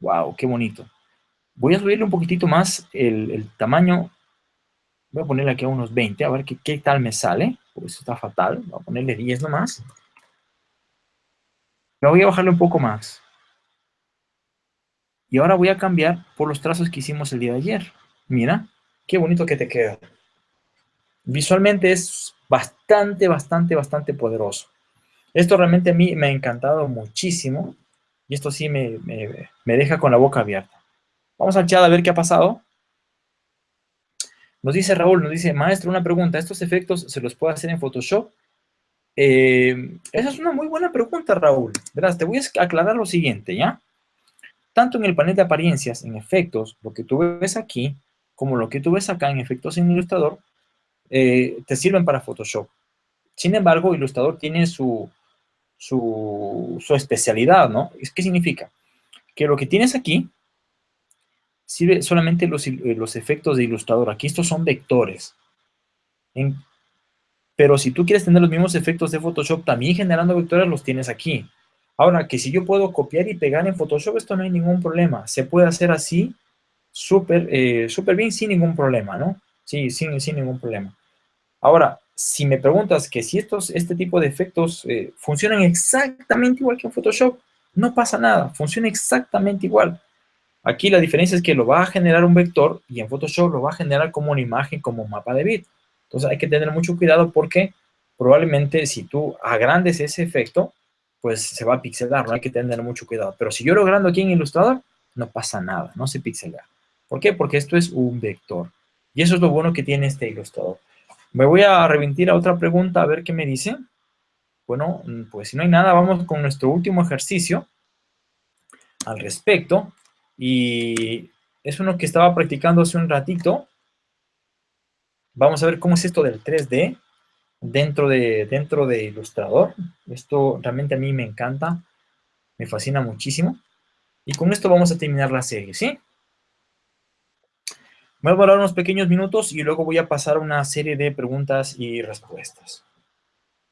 ¡Wow! ¡Qué bonito! Voy a subirle un poquitito más el, tamaño. Voy a ponerle aquí a unos 20, a ver qué, qué tal me sale. Pues está fatal. Voy a ponerle 10 nomás. Me voy a bajarle un poco más. Y ahora voy a cambiar por los trazos que hicimos el día de ayer. Mira, qué bonito que te queda. Visualmente es bastante, bastante, bastante poderoso. Esto realmente a mí me ha encantado muchísimo. Y esto sí me, deja con la boca abierta. Vamos al chat a ver qué ha pasado. Nos dice Raúl, nos dice, maestro, una pregunta. ¿Estos efectos se los puedo hacer en Photoshop? Eh, esa es una muy buena pregunta, Raúl. Verás, te voy a aclarar lo siguiente, ¿ya? Tanto en el panel de apariencias, en efectos, lo que tú ves aquí, como lo que tú ves acá en efectos en Ilustrador, eh, te sirven para Photoshop. Sin embargo, Ilustrador tiene su, su, especialidad, ¿no? ¿Qué significa? Que lo que tienes aquí sirve solamente los, los efectos de Ilustrador. Aquí estos son vectores. Pero si tú quieres tener los mismos efectos de Photoshop, también generando vectores los tienes aquí. Ahora, que si yo puedo copiar y pegar en Photoshop, esto no hay ningún problema. Se puede hacer así súper eh, bien sin ningún problema, ¿no? Sí, sin, sin ningún problema. Ahora, si me preguntas que si estos, este tipo de efectos eh, funcionan exactamente igual que en Photoshop, no pasa nada, funciona exactamente igual. Aquí la diferencia es que lo va a generar un vector y en Photoshop lo va a generar como una imagen, como un mapa de bit. Entonces hay que tener mucho cuidado porque probablemente si tú agrandes ese efecto, pues se va a pixelar, no hay que tener mucho cuidado. Pero si yo lo agrando aquí en Illustrator, no pasa nada, no se pixela. ¿Por qué? Porque esto es un vector. Y eso es lo bueno que tiene este ilustrador. Me voy a reventir a otra pregunta a ver qué me dice. Bueno, pues si no hay nada, vamos con nuestro último ejercicio al respecto. Y es uno que estaba practicando hace un ratito. Vamos a ver cómo es esto del 3D dentro de, dentro de Illustrator. Esto realmente a mí me encanta, me fascina muchísimo. Y con esto vamos a terminar la serie, ¿sí? Voy a hablar unos pequeños minutos y luego voy a pasar una serie de preguntas y respuestas.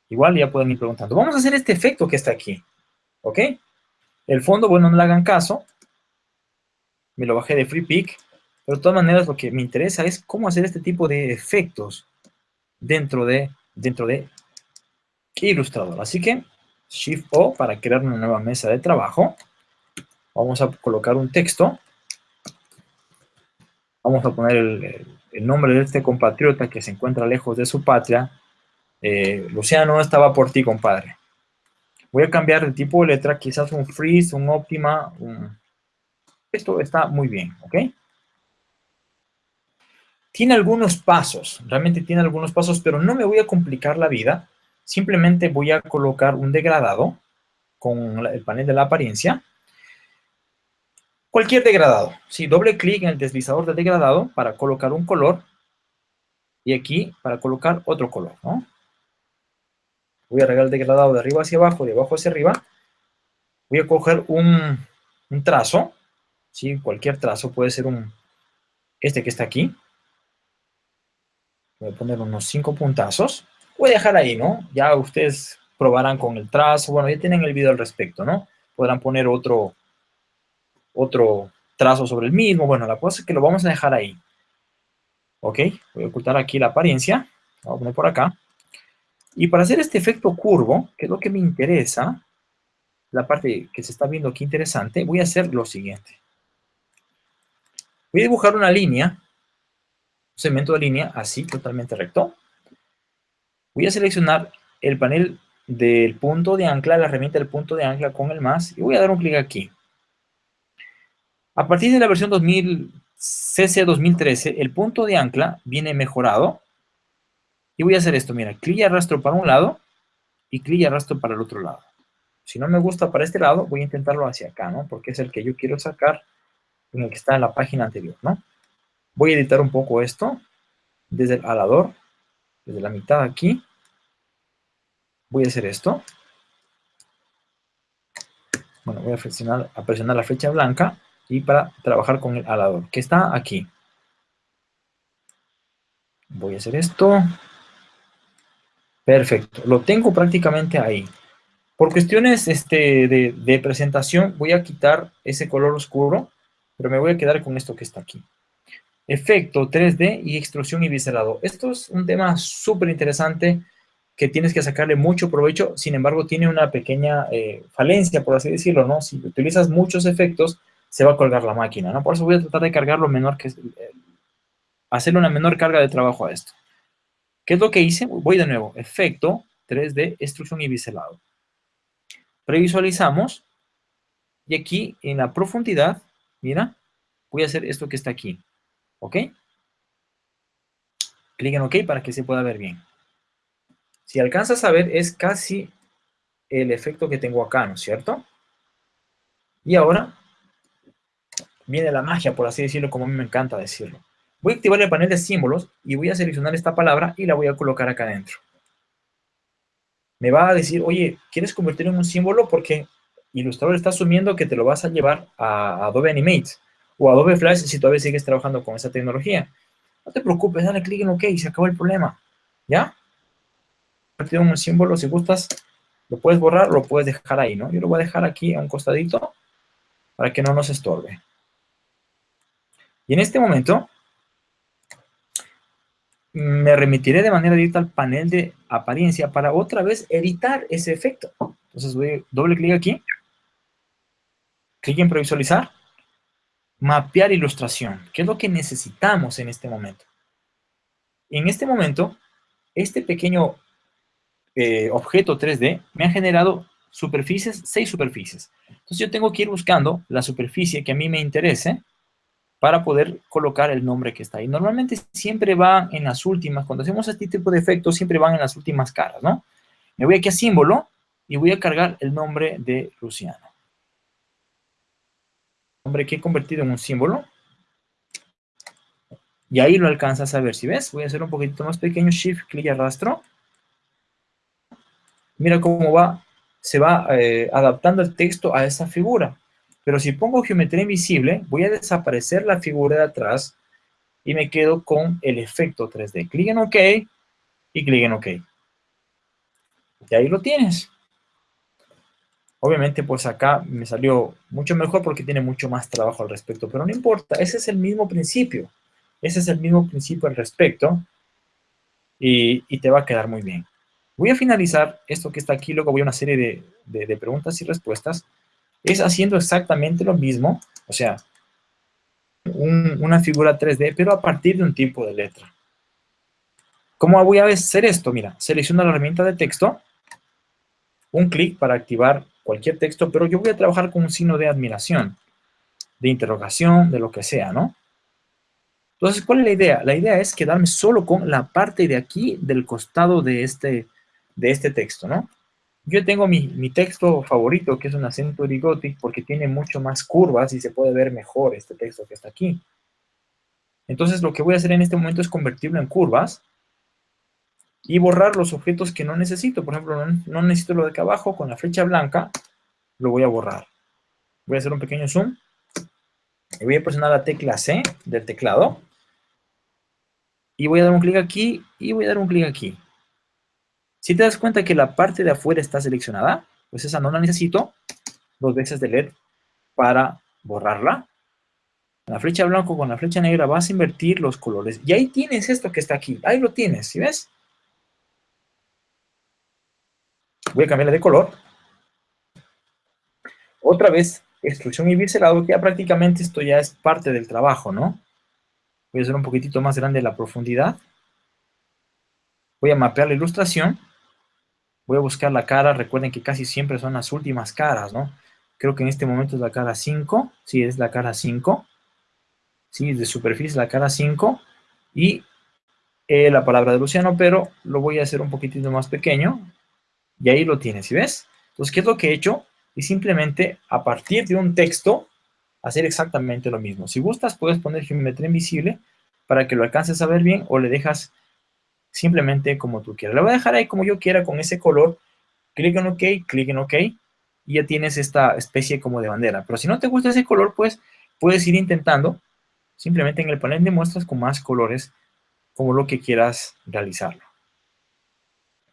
Igual ya pueden ir preguntando. Vamos a hacer este efecto que está aquí, ¿ok? El fondo, bueno, no le hagan caso. Me lo bajé de Free Pick. Pero de todas maneras lo que me interesa es cómo hacer este tipo de efectos dentro de, dentro de Illustrator. Así que Shift-O para crear una nueva mesa de trabajo. Vamos a colocar un texto vamos a poner el, nombre de este compatriota que se encuentra lejos de su patria, eh, Luciano estaba por ti, compadre. Voy a cambiar de tipo de letra, quizás un freeze, un óptima, Esto está muy bien, ¿ok? Tiene algunos pasos, realmente tiene algunos pasos, pero no me voy a complicar la vida. Simplemente voy a colocar un degradado con el panel de la apariencia Cualquier degradado. Si doble clic en el deslizador de degradado para colocar un color y aquí para colocar otro color, ¿no? Voy a regar el degradado de arriba hacia abajo, de abajo hacia arriba. Voy a coger un, trazo, ¿sí? Cualquier trazo, puede ser un, este que está aquí. Voy a poner unos cinco puntazos. Voy a dejar ahí, ¿no? Ya ustedes probarán con el trazo. Bueno, ya tienen el video al respecto, ¿no? Podrán poner otro, otro trazo sobre el mismo. Bueno, la cosa es que lo vamos a dejar ahí. Ok, voy a ocultar aquí la apariencia. Voy a poner por acá. Y para hacer este efecto curvo, que es lo que me interesa, la parte que se está viendo aquí interesante, voy a hacer lo siguiente. Voy a dibujar una línea, segmento de línea así, totalmente recto. Voy a seleccionar el panel del punto de ancla, la herramienta del punto de ancla con el más, y voy a dar un clic aquí. A partir de la versión 2000, CC 2013, el punto de ancla viene mejorado. Y voy a hacer esto, mira, clic y arrastro para un lado y clic y arrastro para el otro lado. Si no me gusta para este lado, voy a intentarlo hacia acá, ¿no? Porque es el que yo quiero sacar en el que está en la página anterior, ¿no? Voy a editar un poco esto desde el alador, desde la mitad aquí. Voy a hacer esto. Bueno, voy a presionar, la flecha blanca y para trabajar con el alador, que está aquí. Voy a hacer esto. Perfecto, lo tengo prácticamente ahí. Por cuestiones este, de, presentación, voy a quitar ese color oscuro, pero me voy a quedar con esto que está aquí. Efecto 3D y extrusión y biselado. Esto es un tema súper interesante que tienes que sacarle mucho provecho, sin embargo, tiene una pequeña eh, falencia, por así decirlo, ¿no? Si utilizas muchos efectos, se va a colgar la máquina, ¿no? Por eso voy a tratar de cargar lo menor que... Eh, una menor carga de trabajo a esto. ¿Qué es lo que hice? Voy de nuevo, efecto 3D, extrusión y biselado previsualizamos, y aquí en la profundidad, mira, voy a hacer esto que está aquí, ¿ok? Clic en OK para que se pueda ver bien. Si alcanzas a ver, es casi el efecto que tengo acá, ¿no es cierto? Y ahora viene la magia, por así decirlo, como a mí me encanta decirlo. Voy a activar el panel de símbolos y voy a seleccionar esta palabra y la voy a colocar acá adentro me va a decir, oye, ¿quieres convertirlo en un símbolo? Porque Illustrator está asumiendo que te lo vas a llevar a Adobe Animate o Adobe Flash si todavía sigues trabajando con esa tecnología. No te preocupes, dale clic en OK y se acabó el problema. ¿Ya? Un símbolo, si gustas, lo puedes borrar lo puedes dejar ahí, ¿no? Yo lo voy a dejar aquí a un costadito para que no nos estorbe. Y en este momento, me remitiré de manera directa al panel de apariencia para otra vez editar ese efecto. Entonces voy doble clic aquí, clic en previsualizar, mapear ilustración, ¿Qué es lo que necesitamos en este momento. En este momento, este pequeño eh, objeto 3D me ha generado superficies, seis superficies. Entonces yo tengo que ir buscando la superficie que a mí me interese, para poder colocar el nombre que está ahí. Normalmente siempre van en las últimas, cuando hacemos este tipo de efectos, siempre van en las últimas caras, ¿no? Me voy aquí a símbolo y voy a cargar el nombre de Luciano. Que he convertido en un símbolo. Y ahí lo alcanzas a ver, si ves, voy a hacer un poquito más pequeño, Shift, clic y arrastro. Mira cómo va, se va eh, adaptando el texto a esa figura. Pero si pongo geometría invisible, voy a desaparecer la figura de atrás y me quedo con el efecto 3D. Clic en OK y clic en OK. Y ahí lo tienes. Obviamente, pues acá me salió mucho mejor porque tiene mucho más trabajo al respecto, pero no importa, ese es el mismo principio. Ese es el mismo principio al respecto y, te va a quedar muy bien. Voy a finalizar esto que está aquí, luego voy a una serie de preguntas y respuestas es haciendo exactamente lo mismo, o sea, una figura 3D, pero a partir de un tipo de letra. ¿Cómo voy a hacer esto? Mira, selecciono la herramienta de texto, un clic para activar cualquier texto, pero yo voy a trabajar con un signo de admiración, de interrogación, de lo que sea, ¿no? Entonces, ¿cuál es la idea? La idea es quedarme solo con la parte de aquí del costado de este, de este texto, ¿no? Yo tengo mi, texto favorito, que es una Century Gothic, porque tiene mucho más curvas y se puede ver mejor este texto que está aquí. Entonces, lo que voy a hacer en este momento es convertirlo en curvas y borrar los objetos que no necesito. Por ejemplo, no, necesito lo de acá abajo, con la flecha blanca lo voy a borrar. Voy a hacer un pequeño zoom y voy a presionar la tecla C del teclado y voy a dar un clic aquí y voy a dar un clic aquí. Si te das cuenta que la parte de afuera está seleccionada, pues esa no la necesito, dos veces de LED para borrarla. la flecha blanca con la flecha negra vas a invertir los colores. Y ahí tienes esto que está aquí. Ahí lo tienes, ¿sí ves? Voy a cambiarle de color. Otra vez extrusión y biselado, que ya prácticamente esto ya es parte del trabajo, ¿no? Voy a hacer un poquitito más grande la profundidad. Voy a mapear la ilustración. Voy a buscar la cara. Recuerden que casi siempre son las últimas caras, ¿no? Creo que en este momento es la cara 5. Sí, es la cara 5. Sí, de superficie la cara 5. Y eh, la palabra de Luciano, pero lo voy a hacer un poquitito más pequeño. Y ahí lo tienes, ¿sí ves? Entonces, ¿qué es lo que he hecho? Y simplemente, a partir de un texto, hacer exactamente lo mismo. Si gustas, puedes poner geometría invisible para que lo alcances a ver bien o le dejas simplemente como tú quieras. Lo voy a dejar ahí como yo quiera con ese color. Clic en OK, clic en OK y ya tienes esta especie como de bandera. Pero si no te gusta ese color, pues puedes ir intentando simplemente en el panel de muestras con más colores como lo que quieras realizarlo.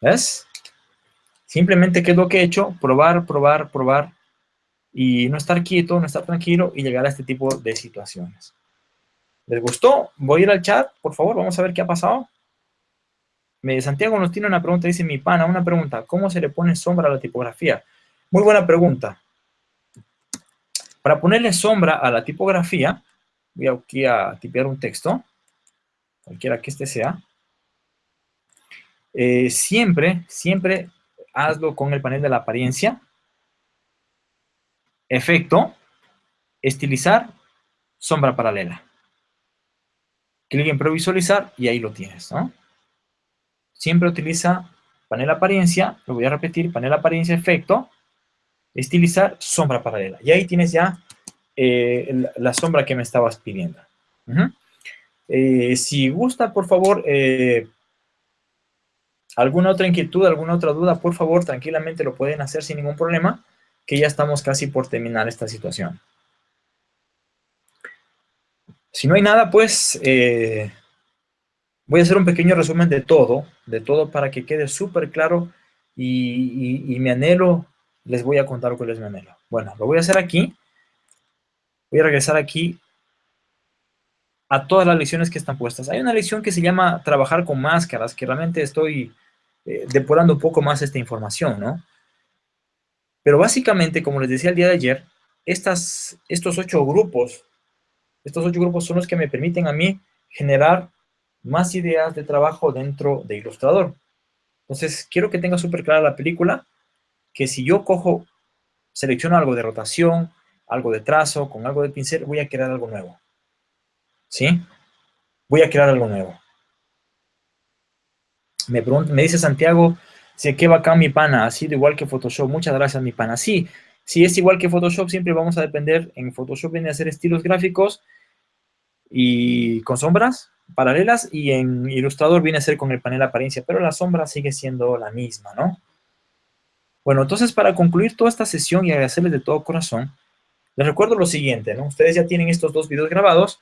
¿Ves? Simplemente, ¿qué es lo que he hecho? Probar, probar, probar y no estar quieto, no estar tranquilo y llegar a este tipo de situaciones. ¿Les gustó? Voy a ir al chat, por favor, vamos a ver qué ha pasado. Santiago nos tiene una pregunta, dice mi pana, una pregunta, ¿cómo se le pone sombra a la tipografía? Muy buena pregunta. Para ponerle sombra a la tipografía, voy aquí a tipear un texto, cualquiera que este sea. Eh, siempre, siempre hazlo con el panel de la apariencia, efecto, estilizar, sombra paralela. Clic en previsualizar y ahí lo tienes, ¿no? Siempre utiliza panel apariencia, lo voy a repetir, panel apariencia, efecto, estilizar, sombra paralela. Y ahí tienes ya eh, la sombra que me estabas pidiendo. Eh, si gusta, por favor, eh, alguna otra inquietud, alguna otra duda, por favor, tranquilamente lo pueden hacer sin ningún problema que ya estamos casi por terminar esta situación. Si no hay nada, pues eh, voy a hacer un pequeño resumen de todo, de todo para que quede súper claro y, mi anhelo, les voy a contar cuál es mi anhelo. Bueno, lo voy a hacer aquí. Voy a regresar aquí a todas las lecciones que están puestas. Hay una lección que se llama trabajar con máscaras, que realmente estoy eh, depurando un poco más esta información, ¿no? Pero básicamente, como les decía el día de ayer, estas, estos ocho grupos, estos ocho grupos son los que me permiten a mí generar más ideas de trabajo dentro de Illustrator. Entonces, quiero que tenga súper clara la película, que si yo cojo, selecciono algo de rotación, algo de trazo, con algo de pincel, voy a crear algo nuevo. ¿Sí? Voy a crear algo nuevo. Me, me dice Santiago, Sí, qué bacán mi pana, ha sido igual que Photoshop. Muchas gracias mi pana. Sí, si es igual que Photoshop, siempre vamos a depender. En Photoshop viene a hacer estilos gráficos y con sombras paralelas y en Illustrator viene a ser con el panel apariencia, pero la sombra sigue siendo la misma, ¿no? Bueno, entonces para concluir toda esta sesión y agradecerles de todo corazón, les recuerdo lo siguiente, ¿no? Ustedes ya tienen estos dos videos grabados,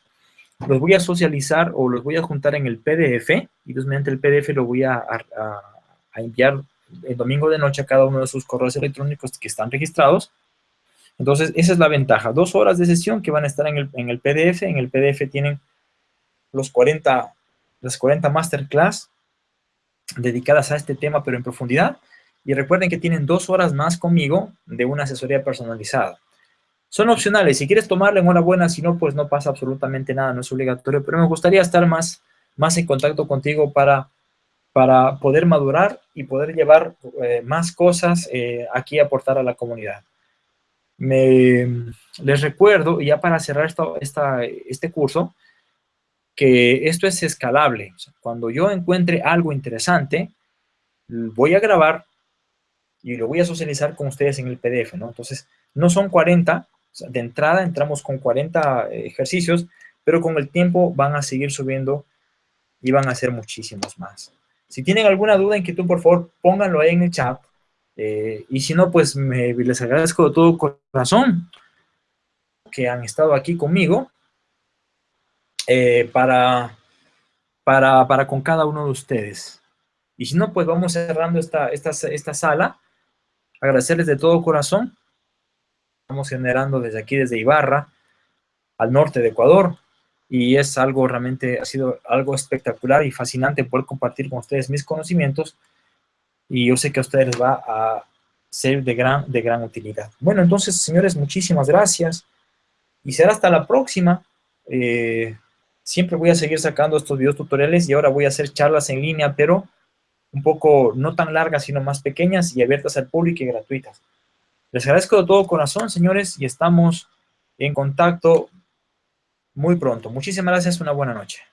los voy a socializar o los voy a juntar en el PDF y entonces mediante el PDF lo voy a a enviar el domingo de noche a cada uno de sus correos electrónicos que están registrados. Entonces, esa es la ventaja. Dos horas de sesión que van a estar en el, en el PDF. En el PDF tienen los 40, las 40 masterclass dedicadas a este tema, pero en profundidad. Y recuerden que tienen dos horas más conmigo de una asesoría personalizada. Son opcionales. Si quieres tomarla, enhorabuena. Si no, pues no pasa absolutamente nada. No es obligatorio. Pero me gustaría estar más, más en contacto contigo para para poder madurar y poder llevar eh, más cosas eh, aquí aportar a la comunidad. Me, les recuerdo, ya para cerrar esta, este curso, que esto es escalable. cuando yo encuentre algo interesante, voy a grabar y lo voy a socializar con ustedes en el PDF, ¿no? Entonces, no son 40, de entrada entramos con 40 ejercicios, pero con el tiempo van a seguir subiendo y van a ser muchísimos más. Si tienen alguna duda, inquietud, por favor, pónganlo ahí en el chat. Eh, y si no, pues me, les agradezco de todo corazón que han estado aquí conmigo eh, para, para, para, con cada uno de ustedes. Y si no, pues vamos cerrando esta, esta, esta sala. Agradecerles de todo corazón. Estamos generando desde aquí, desde Ibarra, al norte de Ecuador y es algo realmente, ha sido algo espectacular y fascinante poder compartir con ustedes mis conocimientos y yo sé que a ustedes les va a ser de gran, de gran utilidad. Bueno, entonces, señores, muchísimas gracias y será hasta la próxima. Eh, siempre voy a seguir sacando estos videos tutoriales y ahora voy a hacer charlas en línea, pero un poco no tan largas, sino más pequeñas y abiertas al público y gratuitas. Les agradezco de todo corazón, señores, y estamos en contacto muy pronto. Muchísimas gracias, una buena noche.